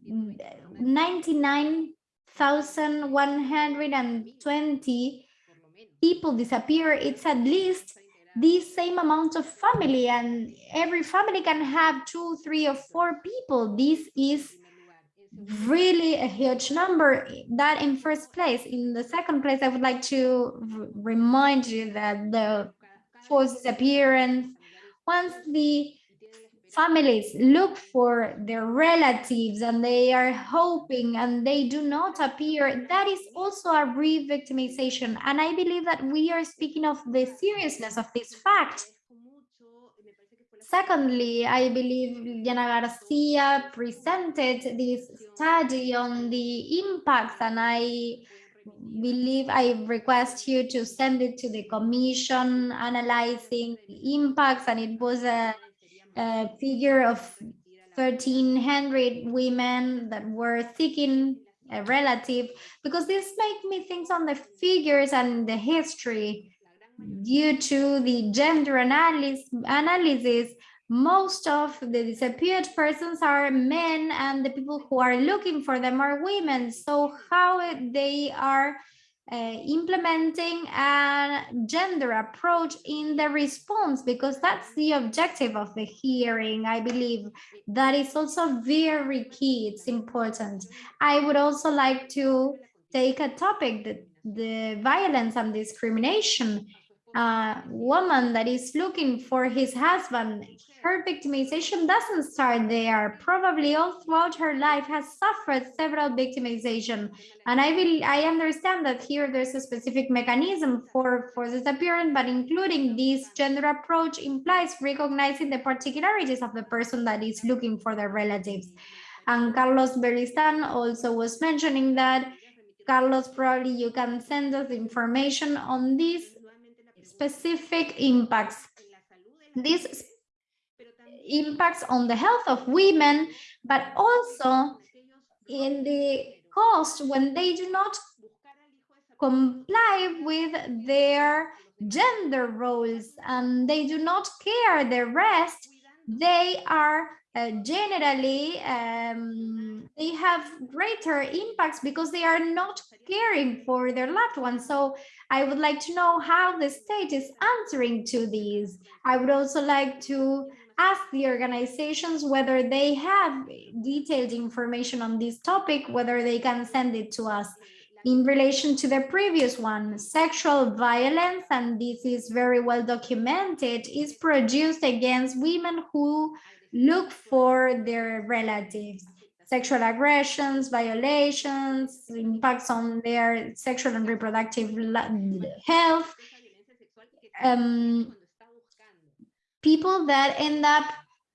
99,120 people disappear, it's at least the same amount of family and every family can have two, three or four people. This is really a huge number that in first place. In the second place, I would like to remind you that the forced disappearance, once the families look for their relatives and they are hoping and they do not appear, that is also a re-victimization. And I believe that we are speaking of the seriousness of this fact. Secondly, I believe Liliana Garcia presented this study on the impacts and I believe I request you to send it to the commission analyzing the impacts and it was a a figure of 1,300 women that were seeking a relative, because this make me think on the figures and the history. Due to the gender analysis, analysis most of the disappeared persons are men and the people who are looking for them are women. So how they are uh, implementing a gender approach in the response because that's the objective of the hearing i believe. That is also very key it's important. I would also like to take a topic that the violence and discrimination a woman that is looking for his husband, her victimization doesn't start there. Probably all throughout her life has suffered several victimization. And I will, I understand that here there's a specific mechanism for, for this appearance, but including this gender approach implies recognizing the particularities of the person that is looking for their relatives. And Carlos Beristain also was mentioning that Carlos, probably you can send us information on these specific impacts. These impacts on the health of women, but also in the cost when they do not comply with their gender roles and they do not care the rest, they are uh, generally um, they have greater impacts because they are not caring for their loved ones. So I would like to know how the state is answering to these. I would also like to ask the organizations whether they have detailed information on this topic, whether they can send it to us. In relation to the previous one, sexual violence, and this is very well documented, is produced against women who look for their relatives. Sexual aggressions, violations, impacts on their sexual and reproductive health. Um, people that end up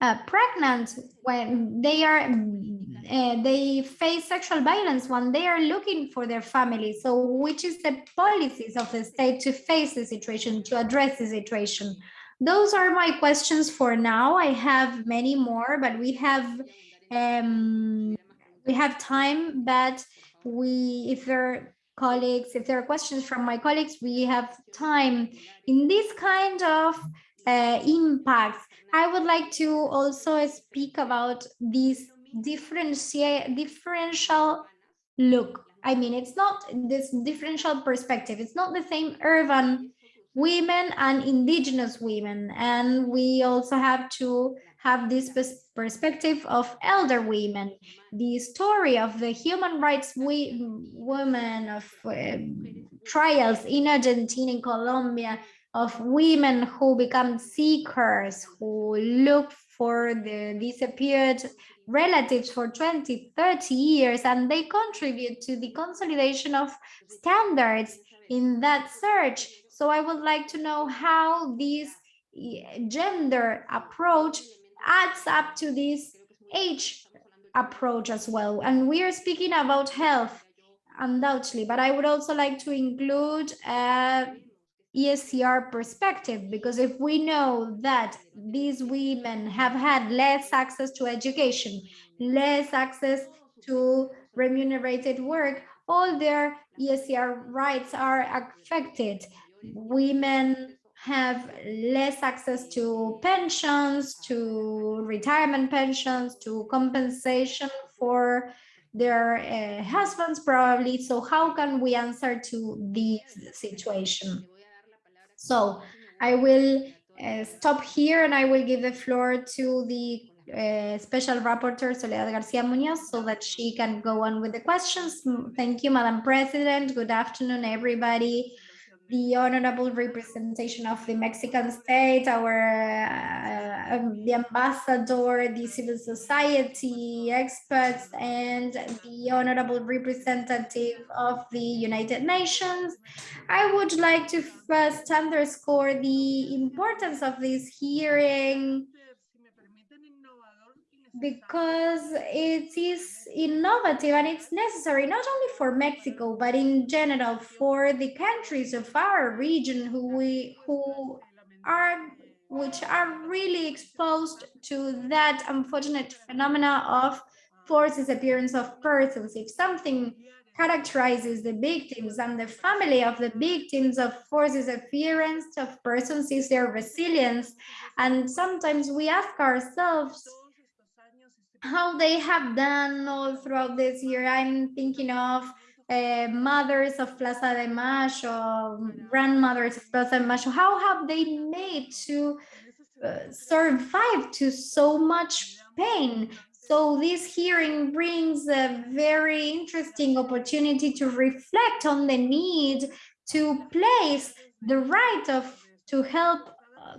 uh, pregnant when they are uh, they face sexual violence when they are looking for their family so which is the policies of the state to face the situation to address the situation those are my questions for now. I have many more, but we have um, we have time. But we, if there are colleagues, if there are questions from my colleagues, we have time. In this kind of uh, impacts, I would like to also speak about this differentiate differential look. I mean, it's not this differential perspective. It's not the same urban women and indigenous women. And we also have to have this perspective of elder women. The story of the human rights women of uh, trials in Argentina, in Colombia, of women who become seekers, who look for the disappeared relatives for 20, 30 years, and they contribute to the consolidation of standards in that search so I would like to know how this gender approach adds up to this age approach as well. And we are speaking about health, undoubtedly, but I would also like to include uh, a ESCR perspective, because if we know that these women have had less access to education, less access to remunerated work, all their ESCR rights are affected women have less access to pensions, to retirement pensions, to compensation for their uh, husbands probably. So how can we answer to this situation? So I will uh, stop here and I will give the floor to the uh, special rapporteur Soledad Garcia Munoz so that she can go on with the questions. Thank you, Madam President. Good afternoon, everybody the honorable representation of the Mexican state, our uh, um, the ambassador, the civil society experts, and the honorable representative of the United Nations. I would like to first underscore the importance of this hearing because it is innovative and it's necessary not only for Mexico but in general for the countries of our region who we who are which are really exposed to that unfortunate phenomena of forced disappearance of persons. If something characterizes the victims and the family of the victims of forced disappearance of persons is their resilience. And sometimes we ask ourselves, how they have done all throughout this year. I'm thinking of uh, mothers of Plaza de Mayo, grandmothers of Plaza de Mayo. How have they made to uh, survive to so much pain? So this hearing brings a very interesting opportunity to reflect on the need to place the right of to help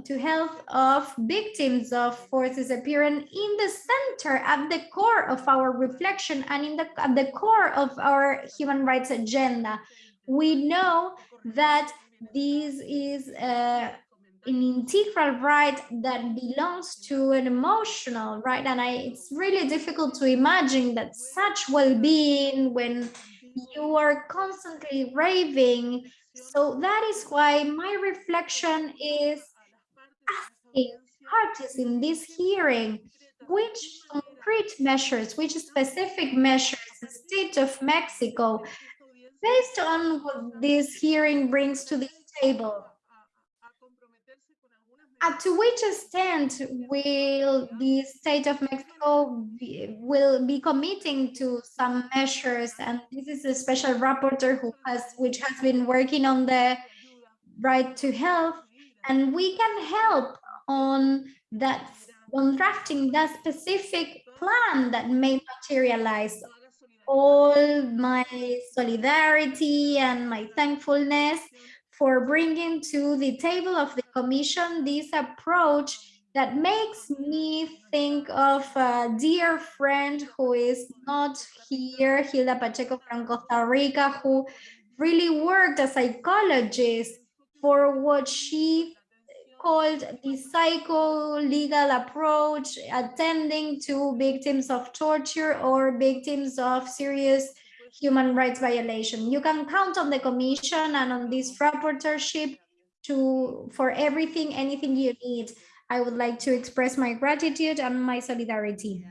to health of victims of forces appearing in the center at the core of our reflection and in the at the core of our human rights agenda. We know that this is uh, an integral right that belongs to an emotional right and I, it's really difficult to imagine that such well-being when you are constantly raving. So that is why my reflection is parties in this hearing which concrete measures which specific measures the state of mexico based on what this hearing brings to the table up to which extent will the state of Mexico be, will be committing to some measures? And this is a special rapporteur who has, which has been working on the right to health, and we can help on that, on drafting that specific plan that may materialize. All my solidarity and my thankfulness for bringing to the table of the commission this approach that makes me think of a dear friend who is not here, Hilda Pacheco from Costa Rica, who really worked as a psychologist for what she called the psycho-legal approach, attending to victims of torture or victims of serious human rights violation. You can count on the commission and on this rapporteurship to for everything, anything you need. I would like to express my gratitude and my solidarity.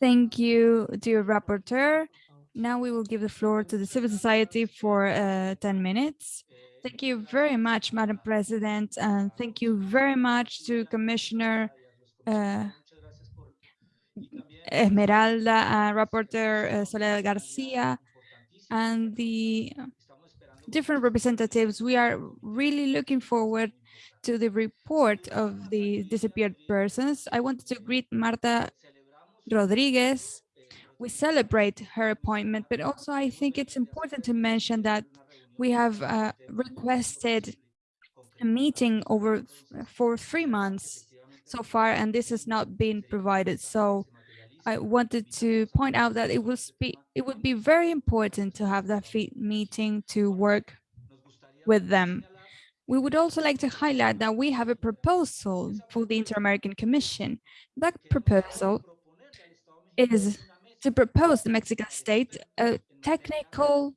Thank you, dear rapporteur. Now we will give the floor to the civil society for uh, 10 minutes. Thank you very much, Madam President, and thank you very much to Commissioner uh, Esmeralda, uh, Rapporteur uh, Soledad Garcia, and the different representatives. We are really looking forward to the report of the disappeared persons. I wanted to greet Marta Rodriguez. We celebrate her appointment, but also I think it's important to mention that we have uh, requested a meeting over for three months so far, and this has not been provided. So I wanted to point out that it was be it would be very important to have that meeting to work with them. We would also like to highlight that we have a proposal for the Inter-American Commission. That proposal is to propose the Mexican state a technical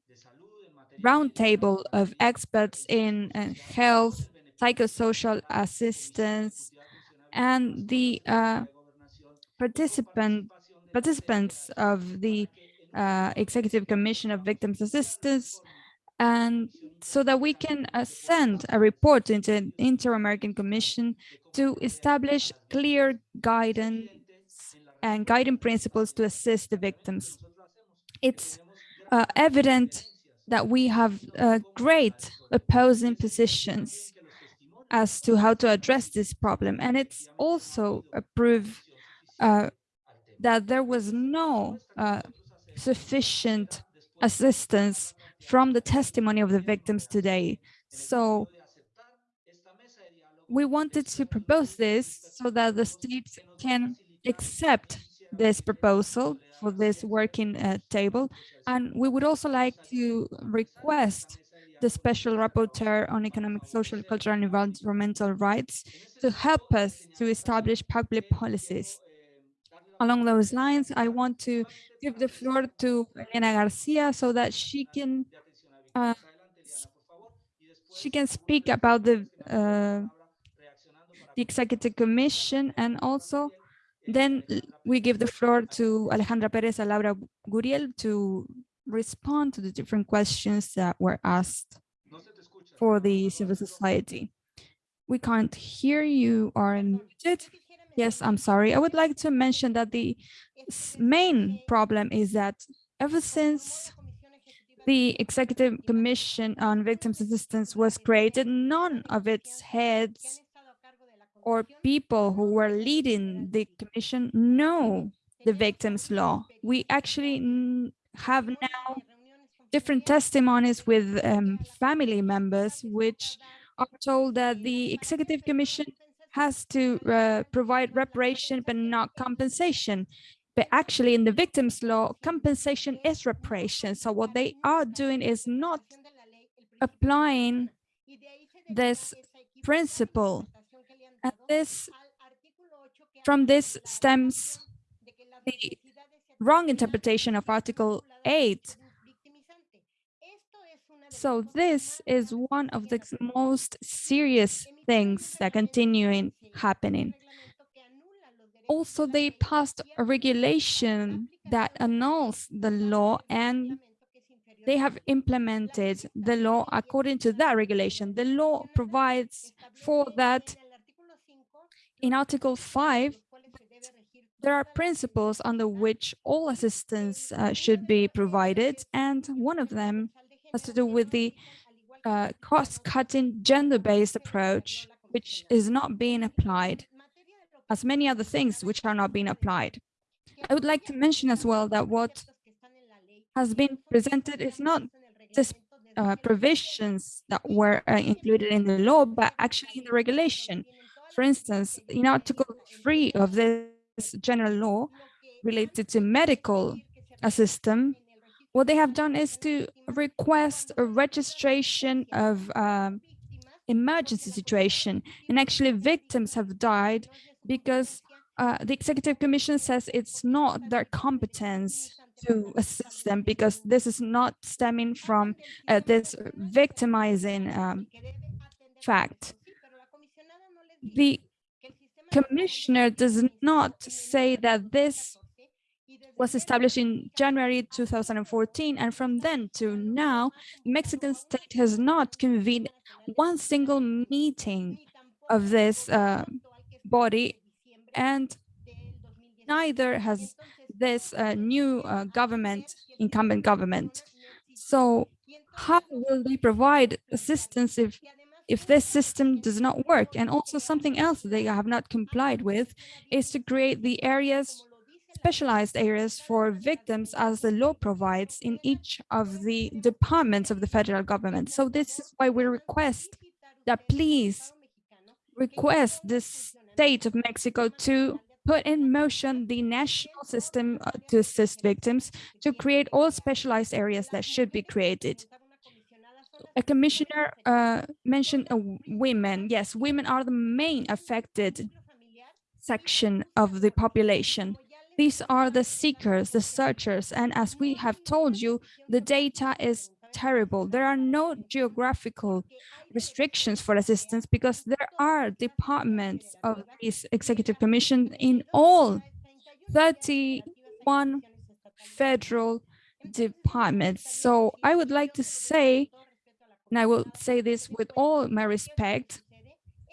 roundtable of experts in uh, health, psychosocial assistance, and the uh, participant participants of the uh, Executive Commission of Victims Assistance, and so that we can uh, send a report into an Inter-American Commission to establish clear guidance and guiding principles to assist the victims. It's uh, evident that we have uh, great opposing positions as to how to address this problem. And it's also a proof uh, that there was no uh, sufficient assistance from the testimony of the victims today. So we wanted to propose this so that the states can accept this proposal for this working uh, table. And we would also like to request the special rapporteur on economic, social, cultural, and environmental rights to help us to establish public policies. Along those lines, I want to give the floor to Eliana Garcia so that she can uh, she can speak about the uh, the executive commission and also then we give the floor to Alejandra Perez and Laura Curiel to respond to the different questions that were asked for the civil society. We can't hear you are muted. Yes, I'm sorry. I would like to mention that the main problem is that ever since the Executive Commission on Victims Assistance was created, none of its heads or people who were leading the commission know the victims law. We actually have now different testimonies with um, family members, which are told that the executive commission has to uh, provide reparation but not compensation. But actually in the victims law, compensation is reparation. So what they are doing is not applying this principle. And this, from this stems the wrong interpretation of Article 8. So this is one of the most serious things that continuing happening. Also, they passed a regulation that annuls the law and they have implemented the law according to that regulation. The law provides for that in Article 5, there are principles under which all assistance uh, should be provided, and one of them has to do with the uh, cross-cutting gender-based approach, which is not being applied, as many other things which are not being applied. I would like to mention as well that what has been presented is not just uh, provisions that were uh, included in the law, but actually in the regulation. For instance, in Article 3 of this general law related to medical assistance, what they have done is to request a registration of um, emergency situation. And actually victims have died because uh, the executive commission says it's not their competence to assist them because this is not stemming from uh, this victimizing um, fact the commissioner does not say that this was established in January 2014 and from then to now the Mexican state has not convened one single meeting of this uh, body and neither has this uh, new uh, government incumbent government. So how will they provide assistance if if this system does not work. And also something else they have not complied with is to create the areas, specialized areas for victims as the law provides in each of the departments of the federal government. So this is why we request that please request the state of Mexico to put in motion the national system uh, to assist victims to create all specialized areas that should be created a commissioner uh, mentioned uh, women. Yes, women are the main affected section of the population. These are the seekers, the searchers, and as we have told you, the data is terrible. There are no geographical restrictions for assistance because there are departments of this executive commission in all 31 federal departments. So I would like to say and I will say this with all my respect,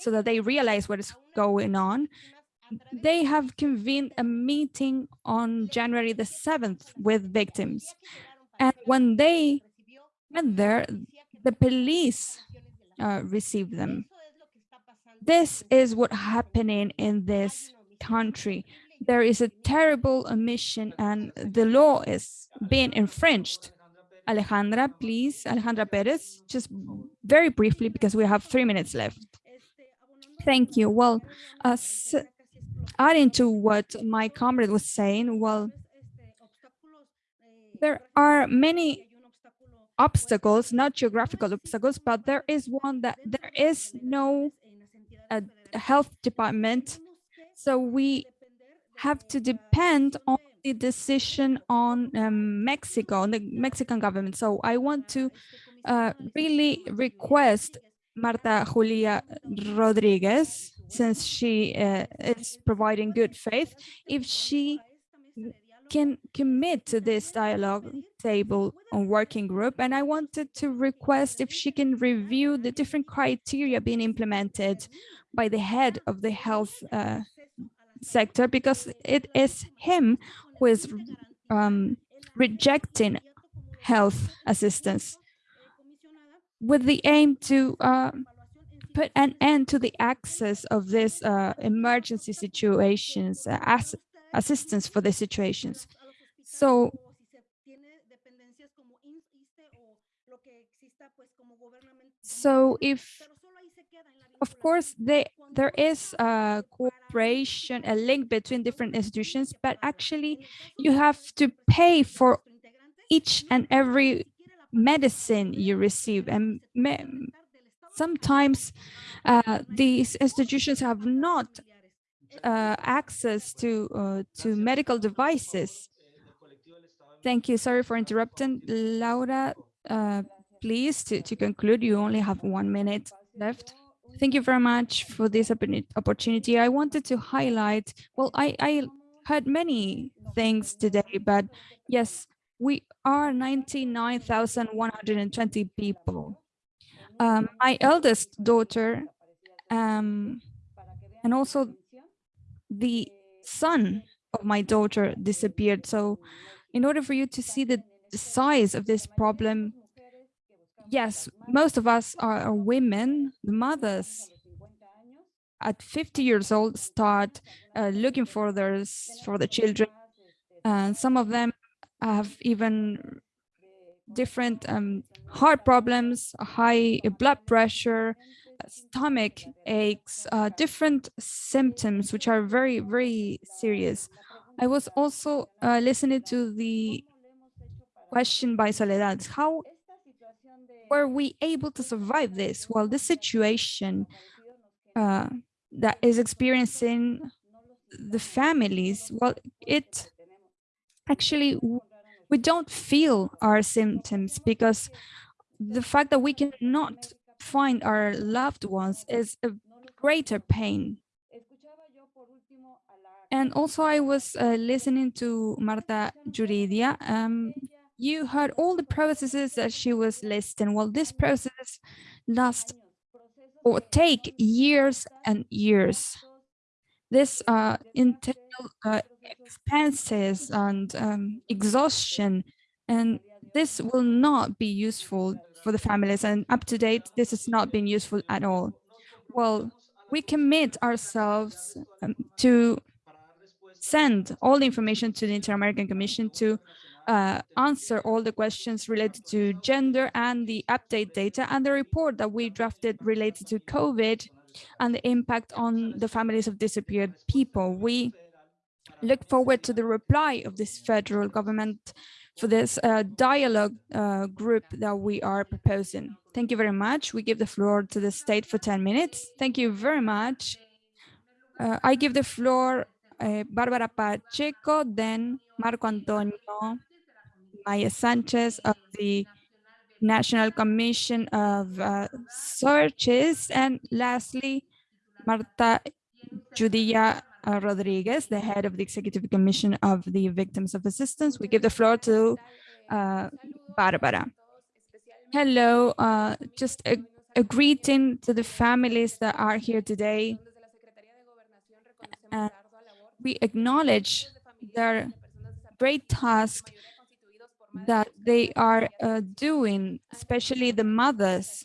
so that they realize what is going on. They have convened a meeting on January the 7th with victims. And when they went there, the police uh, received them. This is what happening in this country. There is a terrible omission and the law is being infringed. Alejandra, please, Alejandra Perez, just very briefly because we have three minutes left. Thank you. Well, adding to what my comrade was saying, well, there are many obstacles, not geographical obstacles, but there is one that there is no uh, health department. So we have to depend on the decision on um, Mexico, on the Mexican government. So I want to uh, really request Marta Yuriria Rodriguez, since she uh, is providing good faith, if she can commit to this dialogue table on working group. And I wanted to request if she can review the different criteria being implemented by the head of the health uh, sector, because it is him is um, rejecting health assistance with the aim to uh, put an end to the access of this uh, emergency situations, uh, as assistance for the situations. So so if of course, they, there is a cooperation, a link between different institutions, but actually you have to pay for each and every medicine you receive. And me- sometimes uh, these institutions have not uh, access to uh, to medical devices. Thank you. Sorry for interrupting. Laura, uh, please, to, to conclude, you only have one minute left. Thank you very much for this opportunity. I wanted to highlight, well, I, I heard many things today, but yes, we are 99,120 people. Um, my eldest daughter um, and also the son of my daughter disappeared. So in order for you to see the, the size of this problem, yes, most of us are, women, the mothers at 50 years old start uh, looking for their for the children. And some of them have even different um, heart problems high blood pressure uh, stomach aches uh, different symptoms which are very very serious. I was also uh, listening to the question by soledad. How were we able to survive this? Well the situation uh, that is experiencing the families well it actually we don't feel our symptoms because the fact that we cannot find our loved ones is a greater pain. And also i was uh, listening to marta Yuriria um, you heard all the processes that she was listing well this process last or take years and years this uh, entail uh, expenses and um, exhaustion, and this will not be useful for the families. And up to date, this has not been useful at all. Well, we commit ourselves um, to send all the information to the Inter-American Commission to uh, answer all the questions related to gender and the update data and the report that we drafted related to COVID and the impact on the families of disappeared people. We look forward to the reply of this federal government for this uh, dialogue uh, group that we are proposing. Thank you very much. We give the floor to the state for 10 minutes. Thank you very much. Uh, I give the floor uh, Barbara Pacheco, then Marco Antonio Maya Sanchez of the National Commission of uh, Searches, and lastly, Marta Yuriria uh, Rodriguez, the head of the Executive Commission of the Victims of Assistance. We give the floor to uh, Barbara. Hello, uh, just a, a greeting to the families that are here today. We acknowledge their great task that they are uh, doing, especially the mothers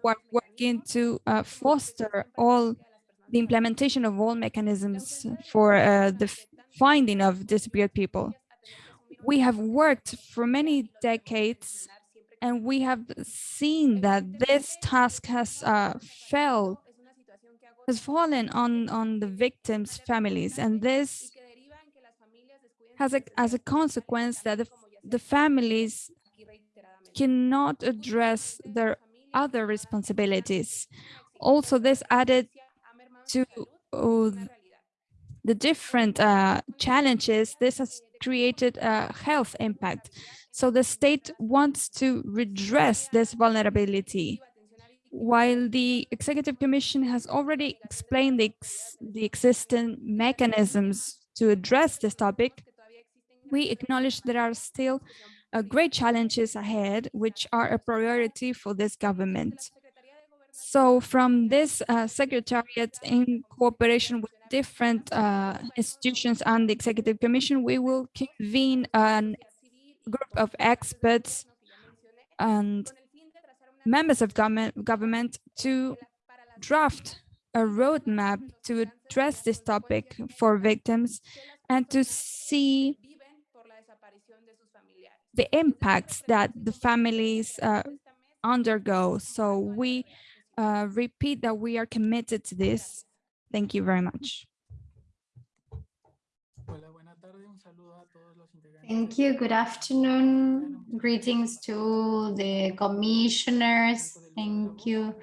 who are working to uh, foster all the implementation of all mechanisms for uh, the finding of disappeared people. We have worked for many decades and we have seen that this task has uh, fell, has fallen on, on the victims' families. And this has a, as a consequence that the, the families cannot address their other responsibilities. Also, this added to uh, the different uh, challenges, this has created a health impact. So the state wants to redress this vulnerability. While the Executive Commission has already explained the, ex the existing mechanisms to address this topic, we acknowledge there are still uh, great challenges ahead, which are a priority for this government. So from this uh, secretariat in cooperation with different uh, institutions and the Executive Commission, we will convene a group of experts and members of government, government to draft a roadmap to address this topic for victims and to see the impacts that the families uh, undergo. So we uh, repeat that we are committed to this. Thank you very much. Thank you. Good afternoon. Greetings to the commissioners. Thank you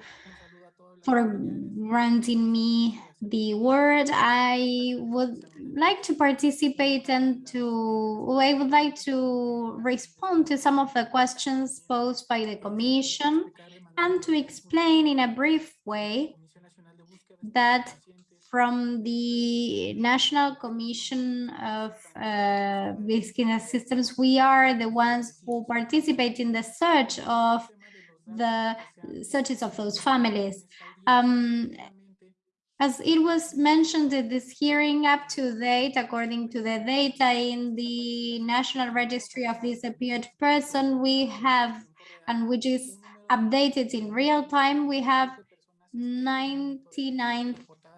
for granting me the word. I would like to participate and to, I would like to respond to some of the questions posed by the commission and to explain in a brief way that from the National Commission of uh, Systems, we are the ones who participate in the search of the searches of those families. Um, as it was mentioned in this hearing up to date, according to the data in the National Registry of Disappeared Person, we have, and which is updated in real time, we have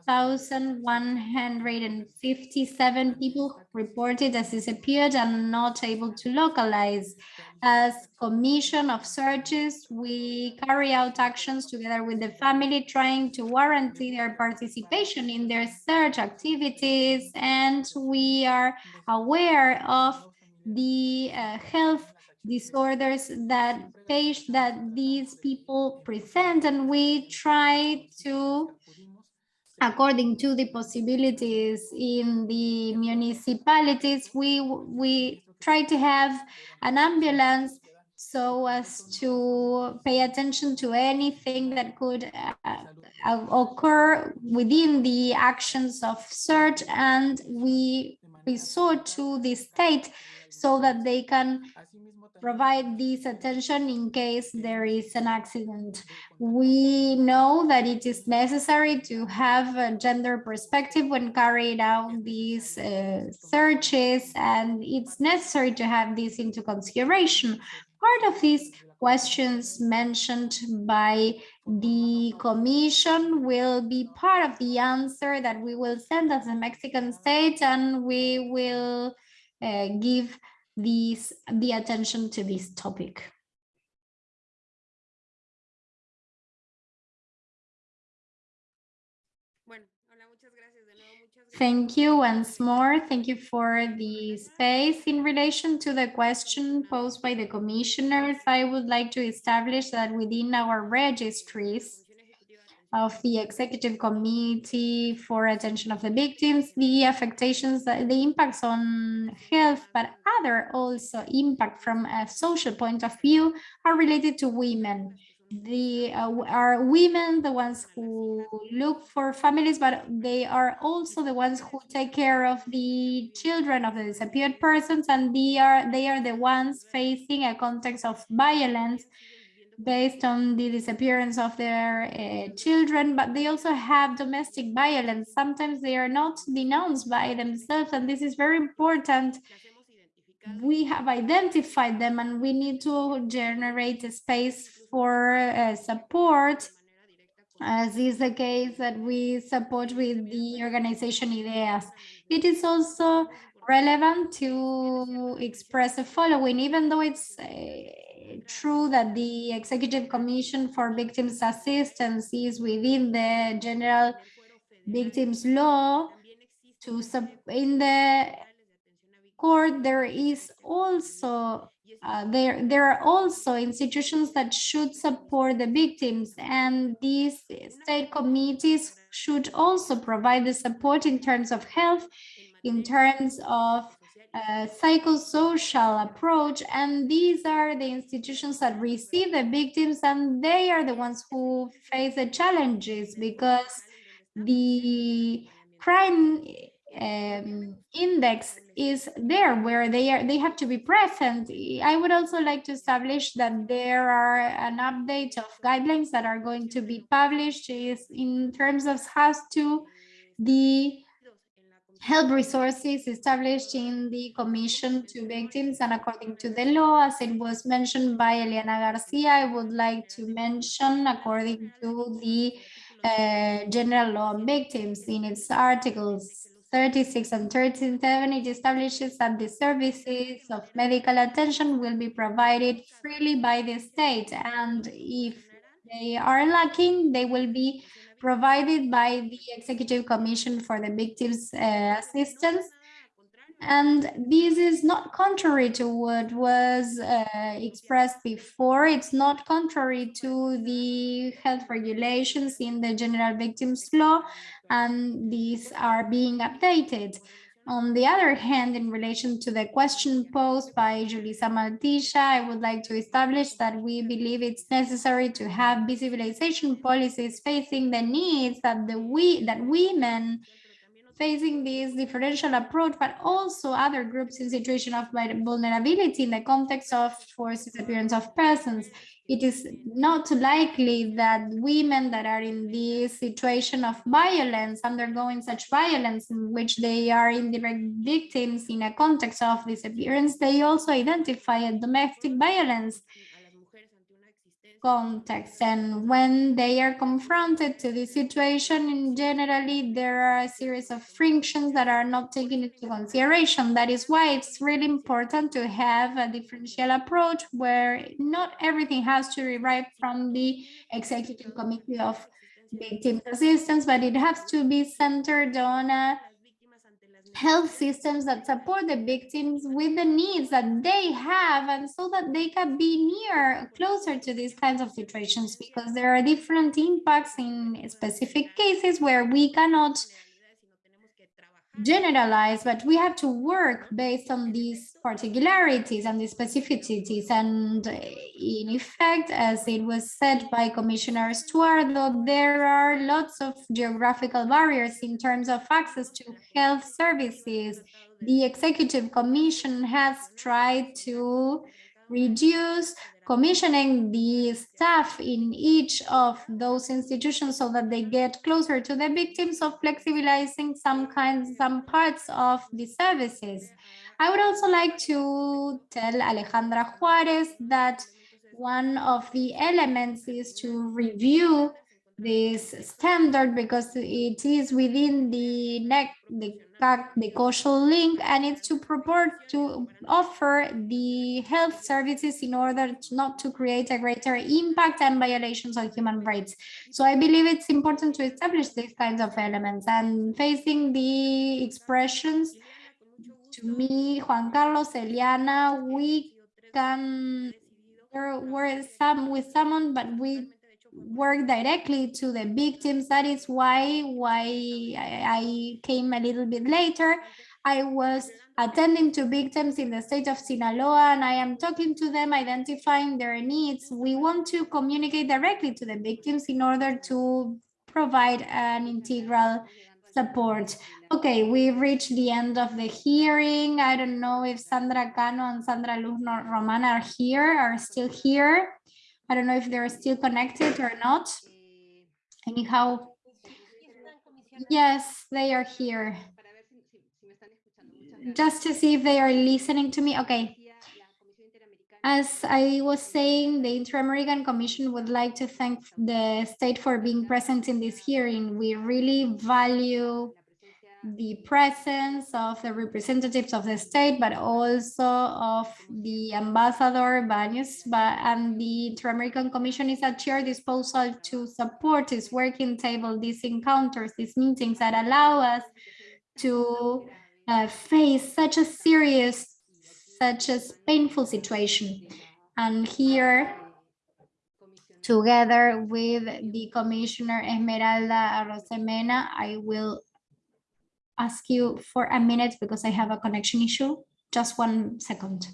99,157 people reported as disappeared and not able to localize. As commission of searches, we carry out actions together with the family, trying to guarantee their participation in their search activities, and we are aware of the uh, health disorders that page that these people present and we try to according to the possibilities in the municipalities we we try to have an ambulance so as to pay attention to anything that could uh, occur within the actions of search and we resort to the state so that they can provide this attention in case there is an accident. We know that it is necessary to have a gender perspective when carrying out these uh, searches, and it's necessary to have this into consideration. Part of these questions mentioned by the commission will be part of the answer that we will send as a Mexican state, and we will uh, give these the attention to this topic. Thank you once more. Thank you for the space. In relation to the question posed by the commissioners, I would like to establish that within our registries, of the executive committee for attention of the victims, the affectations, the impacts on health, but other also impact from a social point of view are related to women. The uh, are women the ones who look for families, but they are also the ones who take care of the children of the disappeared persons, and they are they are the ones facing a context of violence based on the disappearance of their uh, children, but they also have domestic violence. Sometimes they are not denounced by themselves, and this is very important. We have identified them and we need to generate a space for uh, support, as is the case that we support with the organization IDHEAS. It is also relevant to express the following, even though it's uh, true that the Executive Commission for Victims Assistance is within the General Victims Law. To in the court, there is also uh, there there are also institutions that should support the victims, and these state committees should also provide the support in terms of health, in terms of uh, psychosocial approach and these are the institutions that receive the victims and they are the ones who face the challenges because the crime um, index is there where they are they have to be present. I would also like to establish that there are an update of guidelines that are going to be published is in terms of how to the help resources established in the Commission to Victims and according to the law, as it was mentioned by Eliana Garcia, I would like to mention according to the uh, General Law on Victims in its articles 36 and 37, it establishes that the services of medical attention will be provided freely by the state and if they are lacking, they will be provided by the Executive Commission for the Victims uh, Assistance. And this is not contrary to what was uh, expressed before. It's not contrary to the health regulations in the General Victims Law, and these are being updated. On the other hand, in relation to the question posed by Julissa Mantilla, I would like to establish that we believe it's necessary to have visibilization policies facing the needs that the we that women facing this differential approach, but also other groups in situation of vulnerability in the context of forced disappearance of persons. It is not likely that women that are in this situation of violence, undergoing such violence in which they are indirect victims in a context of disappearance, they also identify a domestic violence context. And when they are confronted to this situation in generally there are a series of frictions that are not taken into consideration. That is why it's really important to have a differential approach where not everything has to derive from the executive committee of victim assistance but it has to be centered on a health systems that support the victims with the needs that they have and so that they can be near closer to these kinds of situations because there are different impacts in specific cases where we cannot generalize, but we have to work based on these particularities and the specificities. And in effect, as it was said by Commissioner Estuardo, there are lots of geographical barriers in terms of access to health services. The Executive Commission has tried to reduce commissioning the staff in each of those institutions so that they get closer to the victims of flexibilizing some kinds, some parts of the services. I would also like to tell Alejandra Juarez that one of the elements is to review this standard because it is within the neck the the causal link and it's to purport to offer the health services in order to not to create a greater impact and violations on human rights. So I believe it's important to establish these kinds of elements and facing the expressions to me, Juan Carlos, Eliana, we can work some with someone, but we work directly to the victims. That is why why I came a little bit later. I was attending to victims in the state of Sinaloa and I am talking to them, identifying their needs. We want to communicate directly to the victims in order to provide an integral support. Okay, we've reached the end of the hearing. I don't know if Sandra Cano and Sandra Luz Roman are here, are still here. I don't know if they're still connected or not. Anyhow, yes, they are here. Just to see if they are listening to me. Okay. As I was saying, the Inter-American Commission would like to thank the state for being present in this hearing. We really value the presence of the representatives of the state, but also of the ambassador Baños, and the Inter-American Commission is at your disposal to support this working table, these encounters, these meetings that allow us to uh, face such a serious, such a painful situation. And here, together with the Commissioner Esmeralda Arosemena, I will ask you for a minute because I have a connection issue. Just one second.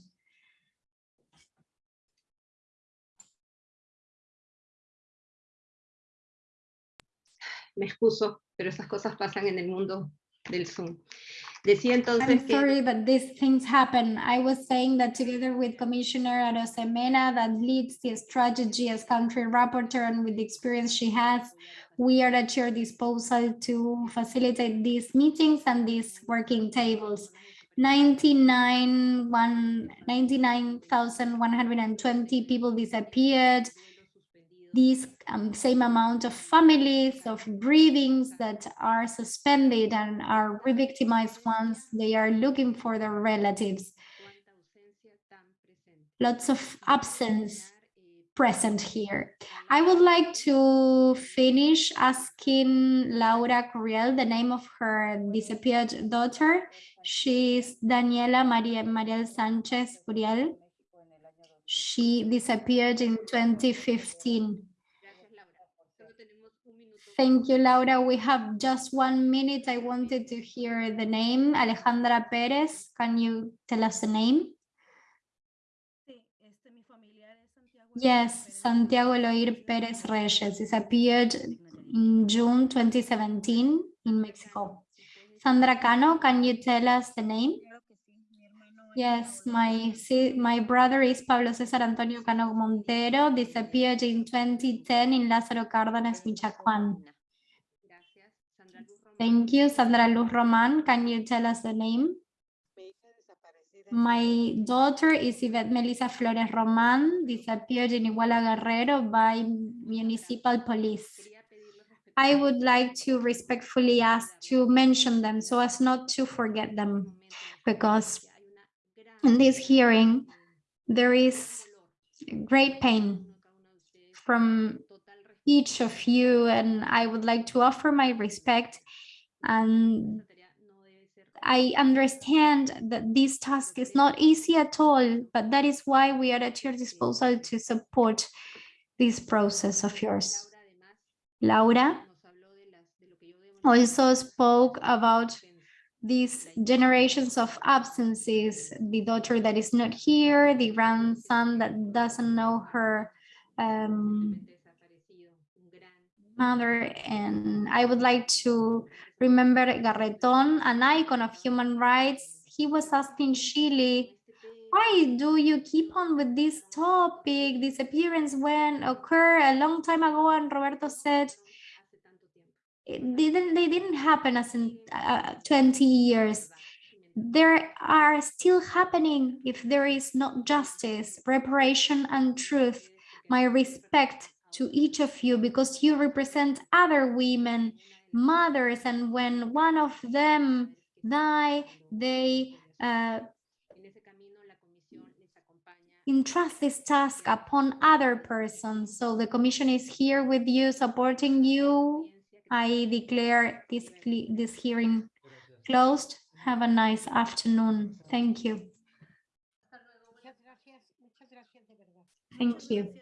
Me excuso, pero esas cosas pasan en el mundo del Zoom. Decía entonces I'm sorry, but these things happen. I was saying that together with Commissioner Arosemena that leads the strategy as country rapporteur and with the experience she has, we are at your disposal to facilitate these meetings and these working tables. 99,120 people disappeared. These um, same amount of families of grievings that are suspended and are re-victimized once they are looking for their relatives. Lots of absence present here. I would like to finish asking Laura Curiel the name of her disappeared daughter. She's Daniela Maria Mariel Sanchez Curiel. She disappeared in 2015. Gracias, Laura. Solo tenemos un minuto. Thank you, Laura. We have just one minute. I wanted to hear the name. Alejandra Perez, can you tell us the name? Yes, Santiago Loir Perez Reyes disappeared in June 2017 in Mexico. Sandra Cano, can you tell us the name? Yes, my my brother is Pablo César Antonio Cano Montero, disappeared in 2010 in Lázaro Cárdenas, Michoacán. Gracias. Sandra Luz Román. Thank you, Sandra Luz Roman. Can you tell us the name? My daughter is Yvette Melissa Flores Roman, disappeared in Iguala Guerrero by municipal police. Quería pedirles respeto- I would like to respectfully ask to mention them so as not to forget them, because in this hearing, there is great pain from each of you, and I would like to offer my respect and I understand that this task is not easy at all, but that is why we are at your disposal to support this process of yours. Laura, also spoke about. These generations of absences, the daughter that is not here, the grandson that doesn't know her um, mother. And I would like to remember Garreton, an icon of human rights. He was asking Chile, why do you keep on with this topic? Disappearance when occur a long time ago, and Roberto said. Didn't. They didn't happen as in uh, 20 years. There are still happening if there is not justice, reparation, and truth. My respect to each of you because you represent other women, mothers, and when one of them die, they uh, entrust this task upon other persons. So the commission is here with you, supporting you. I declare this, this hearing closed. Have a nice afternoon. Thank you. Muchas gracias, muchas gracias de verdad. Thank you.